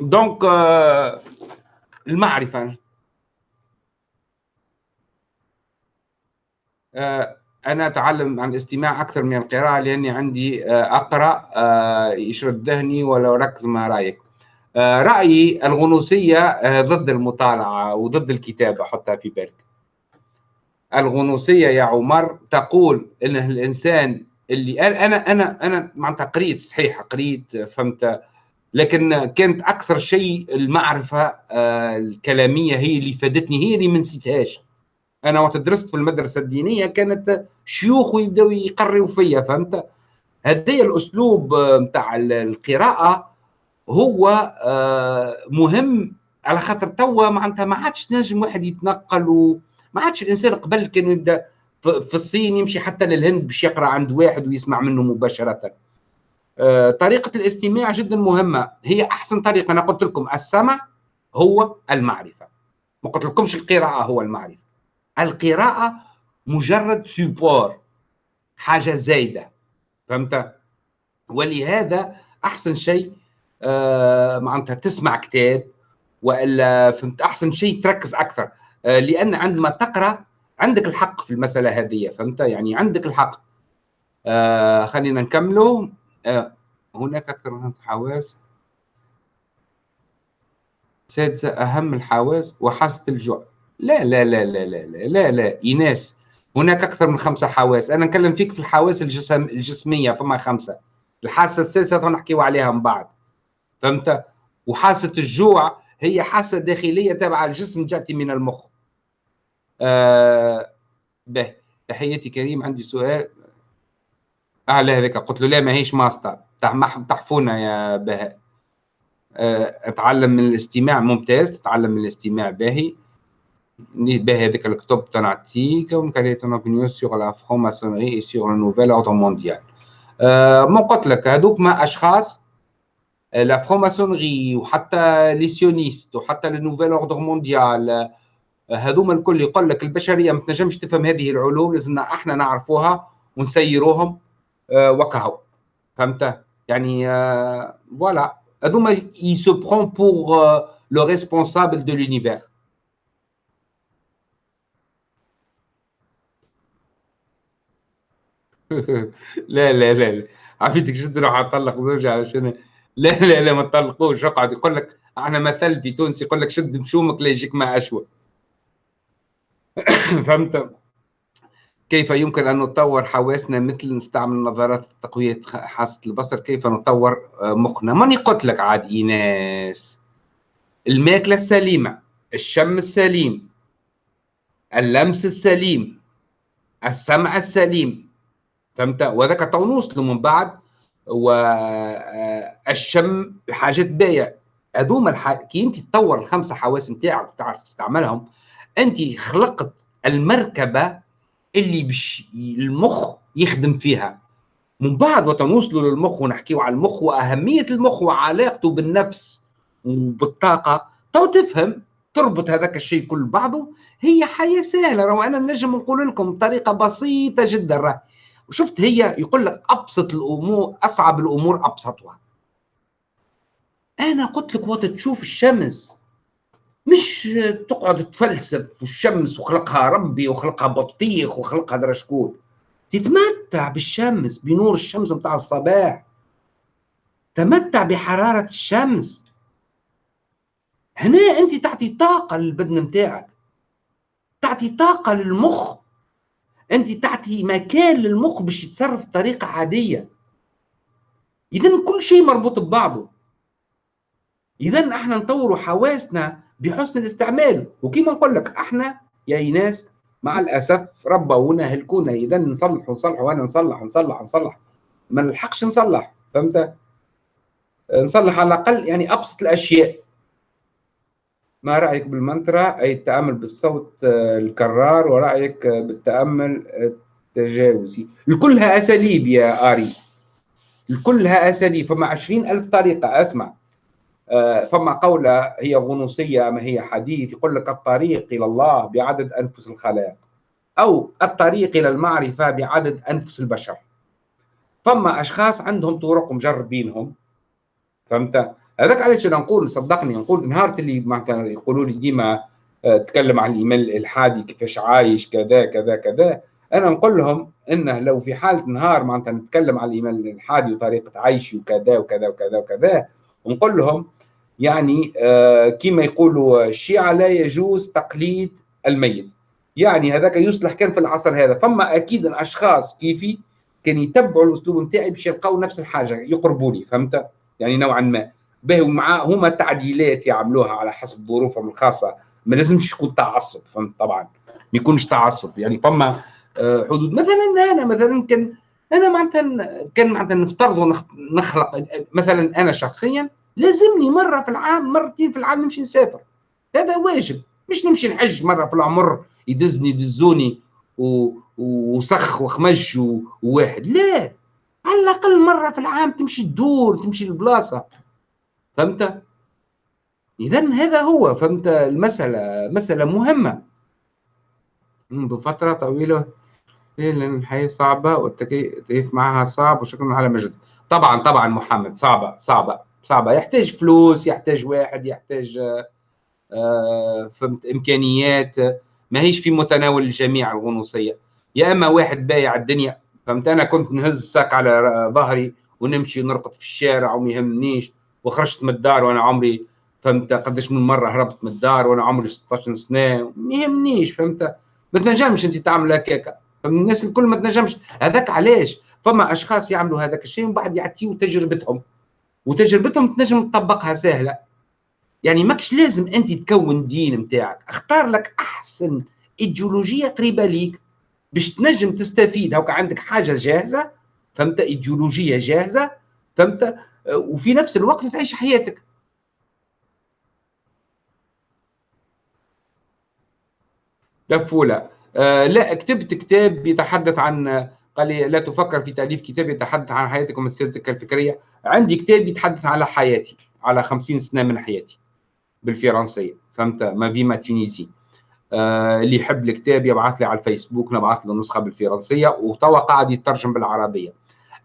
دونك euh, المعرفة. آه، أنا أتعلم عن الاستماع أكثر من القراءة لأني عندي آه، أقرأ آه، يشرد ذهني ولو ركز ما رأيك. رأيي الغنوصية ضد المطالعة وضد الكتابة حطها في بالك الغنوصية يا عمر تقول إن الإنسان اللي أنا أنا أنا معناتها قريت صحيح قريت فهمت لكن كانت أكثر شيء المعرفة الكلامية هي اللي فادتني هي اللي ما نسيتهاش. أنا وقت درست في المدرسة الدينية كانت شيوخ يبداو يقروا فيا فهمت؟ هذا الأسلوب نتاع القراءة هو آه، مهم على خاطر توا معناتها ما عادش نجم واحد يتنقل وما عادش الإنسان قبل كان يبدأ في الصين يمشي حتى للهند باش يقرأ عند واحد ويسمع منه مباشرة. آه، طريقة الاستماع جدا مهمة. هي أحسن طريقة. أنا قلت لكم السمع هو المعرفة. ما قلت لكمش القراءة هو المعرفة. القراءة مجرد سيبور حاجة زايدة. فهمت؟ ولهذا أحسن شيء آه معناتها تسمع كتاب وإلا فهمت؟ أحسن شيء تركز أكثر. آه، لأن عندما تقرأ عندك الحق في المسألة هذه فهمت؟ يعني عندك الحق. آه خلينا نكملوا آه هناك أكثر من حواس سادسه أهم الحواس وحاسه الجوع. لا لا لا لا لا لا لا, لا. إيناس هناك أكثر من خمسة حواس. أنا نكلم فيك في الحواس الجسم الجسمية فما خمسة. الحاسه السادسة نحكيو عليها من بعد. فهمت؟ وحاسه الجوع هي حاسة داخلية تابعة الجسم تأتي من المخ. آه به تحياتي كريم عندي سؤال. أعلى هذاك. قلت له لا ما هيش ماستر. تحفونا يا بهاء أه أتعلم من الاستماع. ممتاز. تتعلم من الاستماع باهي. بهذاك الكتب تنعطيكم كانت اوبينيون سيغ لا اي سيغ لو نوفيل اوردر مونديال ما قلت لك هذوك ما أشخاص لا فرونماسونري وحتى لي سيونيست وحتى لو نوفيل اوردر مونديال هذوما الكل يقول لك البشرية ما تنجمش تفهم هذه العلوم لازمنا إحنا نعرفوها ونسيروهم وكهو فهمت؟ يعني voilà هذوما ils se prennent pour les responsables de l'univers لا لا لا عفيتك جدا راح اطلق زوجي علشان لا لا لا ما تطلقوش. اقعد يقول لك أنا مثل في تونس يقول لك شد مشومك لا يجيك ما اشوى فهمت؟ كيف يمكن أن نطور حواسنا مثل نستعمل نظارات تقويه حاسة البصر؟ كيف نطور مخنا؟ ماني قلت لك عاد ايناس الماكلة السليمة الشم السليم اللمس السليم السمع السليم. فهمت؟ وهذاك تو نوصلوا من بعد والشم الحاجات باهية. هذوما الح... كي انت تطور الخمسة حواس نتاعك وتعرف تستعملهم انت خلقت المركبة اللي بش المخ يخدم فيها. من بعد وتنوصلوا للمخ ونحكيو على المخ وأهمية المخ وعلاقته بالنفس وبالطاقة تو تفهم تربط هذاك الشيء كل بعضه هي حياة سهلة. راه أنا نجم نقول لكم بطريقة بسيطة جدا. راه وشفت هي يقول لك أبسط الأمور أصعب الأمور أبسطها. أنا قلت لك وقت تشوف الشمس مش تقعد تفلسف في الشمس وخلقها ربي وخلقها بطيخ وخلقها درا شكون. تتمتع بالشمس بنور الشمس بتاع الصباح. تمتع بحرارة الشمس. هنا أنت تعطي طاقة للبدن متاعك تعطي طاقة للمخ. أنت تعطي مكان للمخ باش يتصرف بطريقة عادية. اذا كل شيء مربوط ببعضه. اذا إحنا نطوروا حواسنا بحسن الاستعمال. وكما نقول لك إحنا يا إيناس مع الأسف ربونا هلكونا اذا نصلح ونصلح وأنا نصلح نصلح نصلح ما نلحقش نصلح فهمت؟ نصلح على الأقل يعني أبسط الأشياء. ما رأيك بالمنترا أي التأمل بالصوت آه، الكرار ورأيك بالتأمل التجاوزي. لكلها أساليب يا آري. لكلها أساليب. فما عشرين ألف طريقة أسمع. آه، فما قولة هي غنوصية ما هي حديث يقول لك الطريق إلى الله بعدد أنفس الخلائق أو الطريق إلى المعرفة بعدد أنفس البشر. فما أشخاص عندهم طرق مجربينهم. فهمت؟ هذاك علاش أنا نقول صدقني نقول نهار اللي معناتها يقولوا لي ديما آه، تكلم عن الايمان الالحادي كيفاش عايش كذا كذا كذا. أنا نقول لهم إنه لو في حالة نهار معناتها نتكلم على الايمان الالحادي وطريقة عيشي وكذا وكذا وكذا وكذا. ونقول لهم يعني آه كما يقولوا الشيعة لا يجوز تقليد الميت. يعني هذاك يصلح كان في العصر هذا. فما أكيد أشخاص كيفي كان يتبعوا الأسلوب نتاعي باش يلقاو نفس الحاجة يقربوني فهمت؟ يعني نوعا ما. به ومع هما تعديلات يعملوها على حسب ظروفهم الخاصة. ما لازمش يكون تعصب فهمت؟ طبعا ما يكونش تعصب. يعني فما آه، حدود. مثلا أنا مثلا كان أنا معناتها كان معناتها نفترض نخلق. مثلا أنا شخصيا لازمني مرة في العام مرتين في العام نمشي نسافر. هذا واجب. مش نمشي نحج مرة في العمر يدزني يدزوني وسخ وخمج وواحد. لا. على الأقل مرة في العام تمشي تدور تمشي للبلاصه فهمت؟ اذا هذا هو فهمت؟ المسألة مسألة مهمة. منذ فترة طويلة لأن الحياة صعبة والتكيف معها صعب وشكرا على مجد. طبعا طبعا محمد صعبة صعبة صعبة. يحتاج فلوس يحتاج واحد يحتاج آه فهمت؟ إمكانيات. ما هيش في متناول الجميع الغنوصيه يا إما واحد بايع الدنيا فهمت؟ أنا كنت نهز الساك على ظهري ونمشي نرقد في الشارع وما يهمنيش. وخرجت من الدار وأنا عمري فهمت قداش من مرة هربت من الدار وأنا عمري 16 سنة. ما يهمنيش فهمت؟ ما تنجمش أنت تعمل هكاك الناس الكل ما تنجمش. هذاك علاش؟ فما أشخاص يعملوا هذاك الشيء ومن بعد يعطيوا تجربتهم. وتجربتهم تنجم تطبقها سهلة. يعني ماكش لازم أنت تكون دين نتاعك أختار لك أحسن إيديولوجية قريبة ليك باش تنجم تستفيد. هاكا عندك حاجة جاهزة فهمت؟ إيديولوجية جاهزة فهمت؟ وفي نفس الوقت تعيش حياتك. لفولة آه لا كتبت كتاب يتحدث عن قال لي لا تفكر في تأليف كتاب يتحدث عن حياتك ومسيرتك الفكرية. عندي كتاب يتحدث على حياتي على خمسين سنة من حياتي بالفرنسية. فهمت؟ ما فيما تونيزي آه اللي يحب الكتاب يبعث لي على الفيسبوك نبعث له نسخة بالفرنسية وتوا قاعد يترجم بالعربية.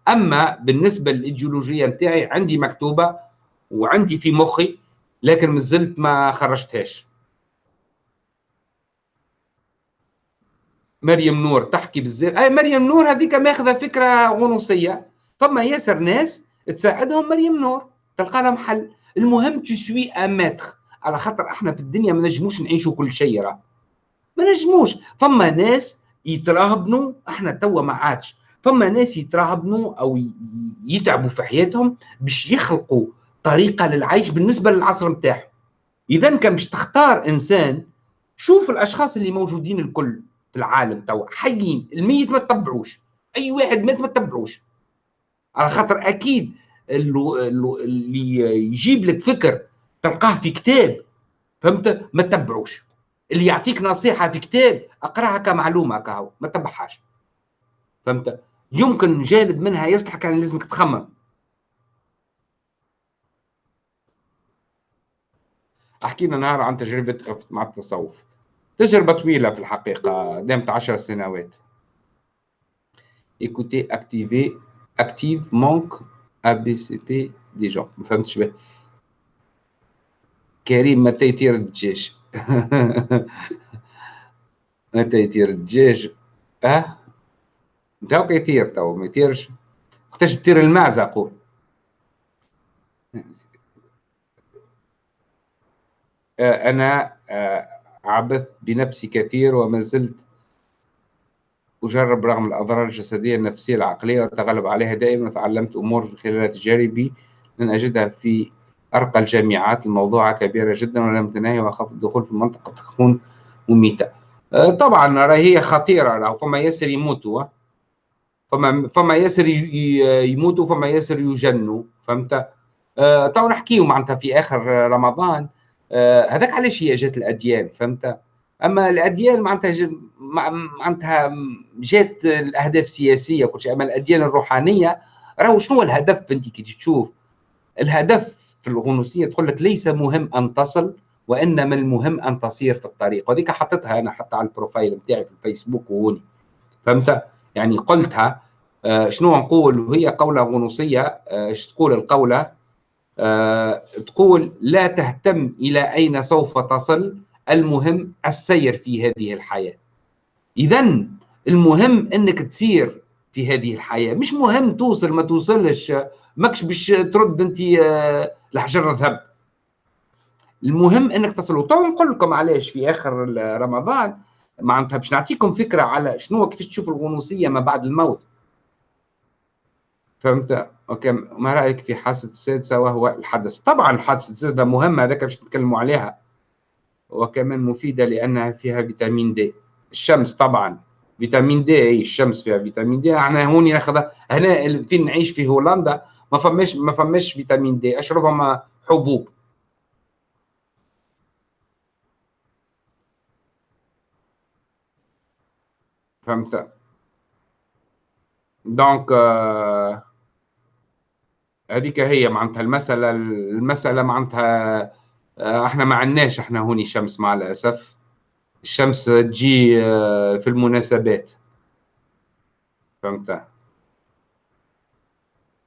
أما بالنسبة للإيديولوجية نتاعي عندي مكتوبة وعندي في مخي لكن مازلت ما خرجتهاش. مريم نور تحكي بزاف أي مريم نور هذيك ماخذة فكرة غنوصيه فما ياسر ناس تساعدهم مريم نور تلقى لها محل. المهم تسوي اماتر على خاطر إحنا في الدنيا ما نجموش نعيشوا كل شيء راه. ما نجموش. فما ناس يتراهبنوا إحنا توا ما عادش. فما ناس يتراهبنوا أو يتعبوا في حياتهم باش يخلقوا طريقة للعيش بالنسبة للعصر نتاعهم إذا كان باش تختار إنسان شوف الأشخاص اللي موجودين الكل في العالم توا حيين الميت ما تتبعوش أي واحد مات ما تتبعوش. على خاطر أكيد اللي يجيب لك فكر تلقاه في كتاب فهمت؟ ما تتبعوش. اللي يعطيك نصيحة في كتاب أقرأها كمعلومة كهو ما تتبعهاش. فهمت؟ يمكن جانب منها يصلح كان لازمك تخمم. أحكي لنا نهار عن تجربتك مع التصوف. تجربة طويلة في الحقيقة دامت عشر سنوات. Écoutez activer active manque ABCP دي جون ما فهمتش به كريم متى يطير الدجاج. متى يطير الدجاج. أه؟ انت هاك يطير تو ما يطيرش وقتاش تطير المعزة قول آه، أنا آه، عبثت بنفسي كثير وما زلت أجرب رغم الأضرار الجسدية النفسية العقلية والتغلب عليها دائما وتعلمت أمور خلال تجاربي لن أجدها في أرقى الجامعات. الموضوعة كبيرة جدا ولم تناهي وأخاف الدخول في منطقة تكون مميتة. آه، طبعا هي خطيرة فما ياسر يموتوا فما فما ياسر يموتوا فما ياسر يجنوا فهمت؟ آه تو نحكيو معناتها في آخر رمضان. آه هذاك علاش هي جات الأديان فهمت؟ أما الأديان معناتها معناتها جات الأهداف السياسية وكل شيء أما الأديان الروحانية راهو شنو الهدف؟ انت كي تشوف الهدف في الغنوصية تقول لك ليس مهم أن تصل وإنما المهم أن تصير في الطريق. وهذيك حطيتها أنا حتى على البروفايل بتاعي في الفيسبوك وهوني فهمت؟ يعني قلتها آه، شنو نقول؟ وهي قولة غنوصية إيش آه، تقول القولة؟ آه، تقول لا تهتم إلى أين سوف تصل المهم السير في هذه الحياة. إذا المهم إنك تسير في هذه الحياة. مش مهم توصل ما توصلش ماكش باش ترد آه، الحجر ذهب المهم إنك تصل. وتو نقول لكم علاش في آخر رمضان معناتها باش نعطيكم فكرة على شنو كيفاش تشوف الغنوصية ما بعد الموت. فهمت؟ OK ما رأيك في حادثه السادسة وهو الحدث؟ طبعا حادثه السادسة مهمة هذاك باش نتكلموا عليها. وكمان مفيدة لأنها فيها فيتامين D. الشمس طبعا. فيتامين D إي الشمس فيها فيتامين D. إحنا هوني ناخذ هنا فين نعيش؟ في هولندا. ما فماش ما فماش فيتامين D. أشربها حبوب. فهمت. donc آه هذيك هي معناتها المسألة المسألة معناتها آه إحنا ما عندناش إحنا هوني شمس مع الأسف. الشمس تجي آه في المناسبات. فهمت؟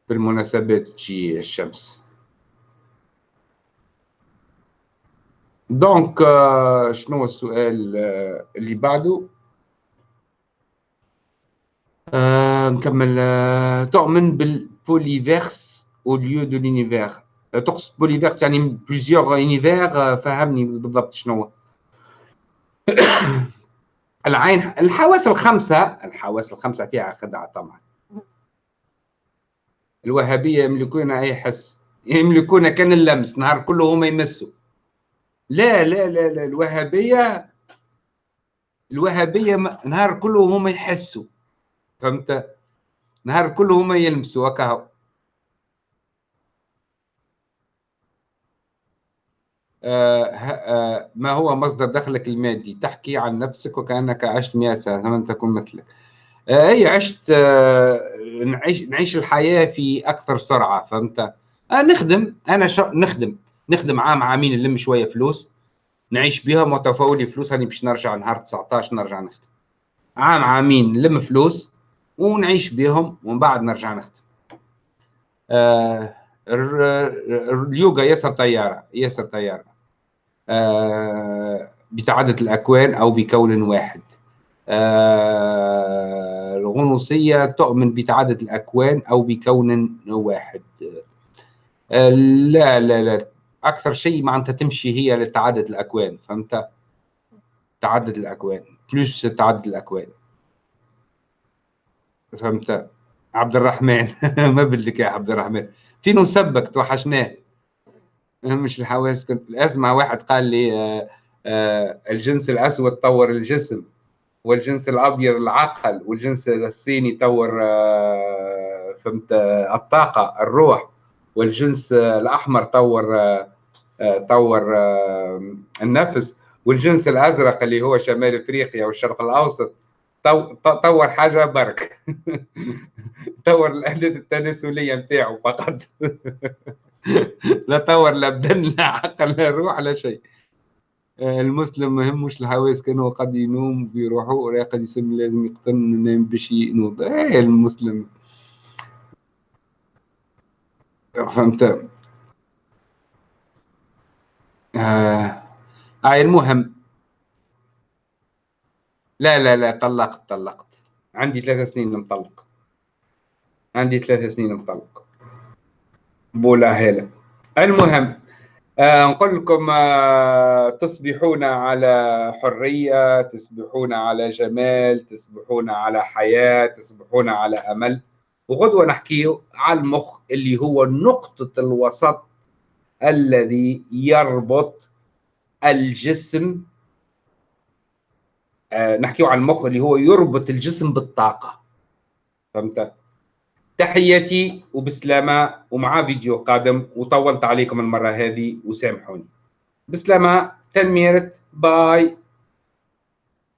في المناسبات تجي الشمس. donc آه شنو السؤال آه اللي بعده؟ نكمل تؤمن بال plurivers أو lieu de l'univers تقصد بوليفيرس يعني بليزيوغ اونيفير فهمني بالضبط شنو العين الحواس الخمسة الحواس الخمسة فيها خدعة طبعا الوهابية يملكون أي حس يملكون كان اللمس نهار كله هما يمسوا لا لا لا لا الوهابية الوهابية نهار كله هما يحسوا فهمت؟ نهار كله هما يلمسوا هكا آه آه ما هو مصدر دخلك المادي؟ تحكي عن نفسك وكأنك عشت 100 سنة لم تكن مثلك. آه أي عشت نعيش نعيش الحياة في أكثر سرعة فهمت؟ نخدم. أنا شا... نخدم. نخدم عام عامين نلم شوية فلوس. نعيش بها متفولي فلوس هاني باش نرجع نهار 19 نرجع نخدم. عام عامين نلم فلوس. ونعيش بهم ومن بعد نرجع نخدم آه اليوغا ياسر طيارة ياسر طيارة. آه بتعدد الأكوان أو بكون واحد. آه الغنوصية تؤمن بتعدد الأكوان أو بكون واحد. آه لا لا لا. أكثر شيء معناتها تمشي هي لتعدد الأكوان فهمت؟ تعدد الأكوان بلوس تعدد الأكوان. فهمت؟ عبد الرحمن ما بدك يا عبد الرحمن فين نسبك توحشناه. مش الحواس. كنت اسمع واحد قال لي آآ آآ الجنس الأسود طور الجسم والجنس الأبيض العقل والجنس الصيني طور فهمت الطاقة الروح والجنس الأحمر طور طور النفس والجنس الأزرق اللي هو شمال إفريقيا والشرق الأوسط. طور حاجة برك. طور الاعداد التناسلية نتاعو فقط. لا طور لا بدن لا عقل لا روح لا شيء. المسلم ما يهمش الحواس كانوا قد ينوم بروحه قد يسمي لازم يقتن ينام باش ينوض. إيه المسلم. فهمت؟ آه. آه المهم. لا لا لا طلقت طلقت. عندي ثلاث سنين مطلق. عندي ثلاث سنين مطلق. بولا هلا المهم آه نقول لكم آه تصبحون على حرية تصبحون على جمال تصبحون على حياة تصبحون على أمل. وغدوة نحكيه على المخ اللي هو نقطة الوسط الذي يربط الجسم نحكيه عن المخ اللي هو يربط الجسم بالطاقة. فهمت؟ تحياتي وبسلامة ومع فيديو قادم وطولت عليكم المرة هذه وسامحوني. بسلامة تنميرت باي.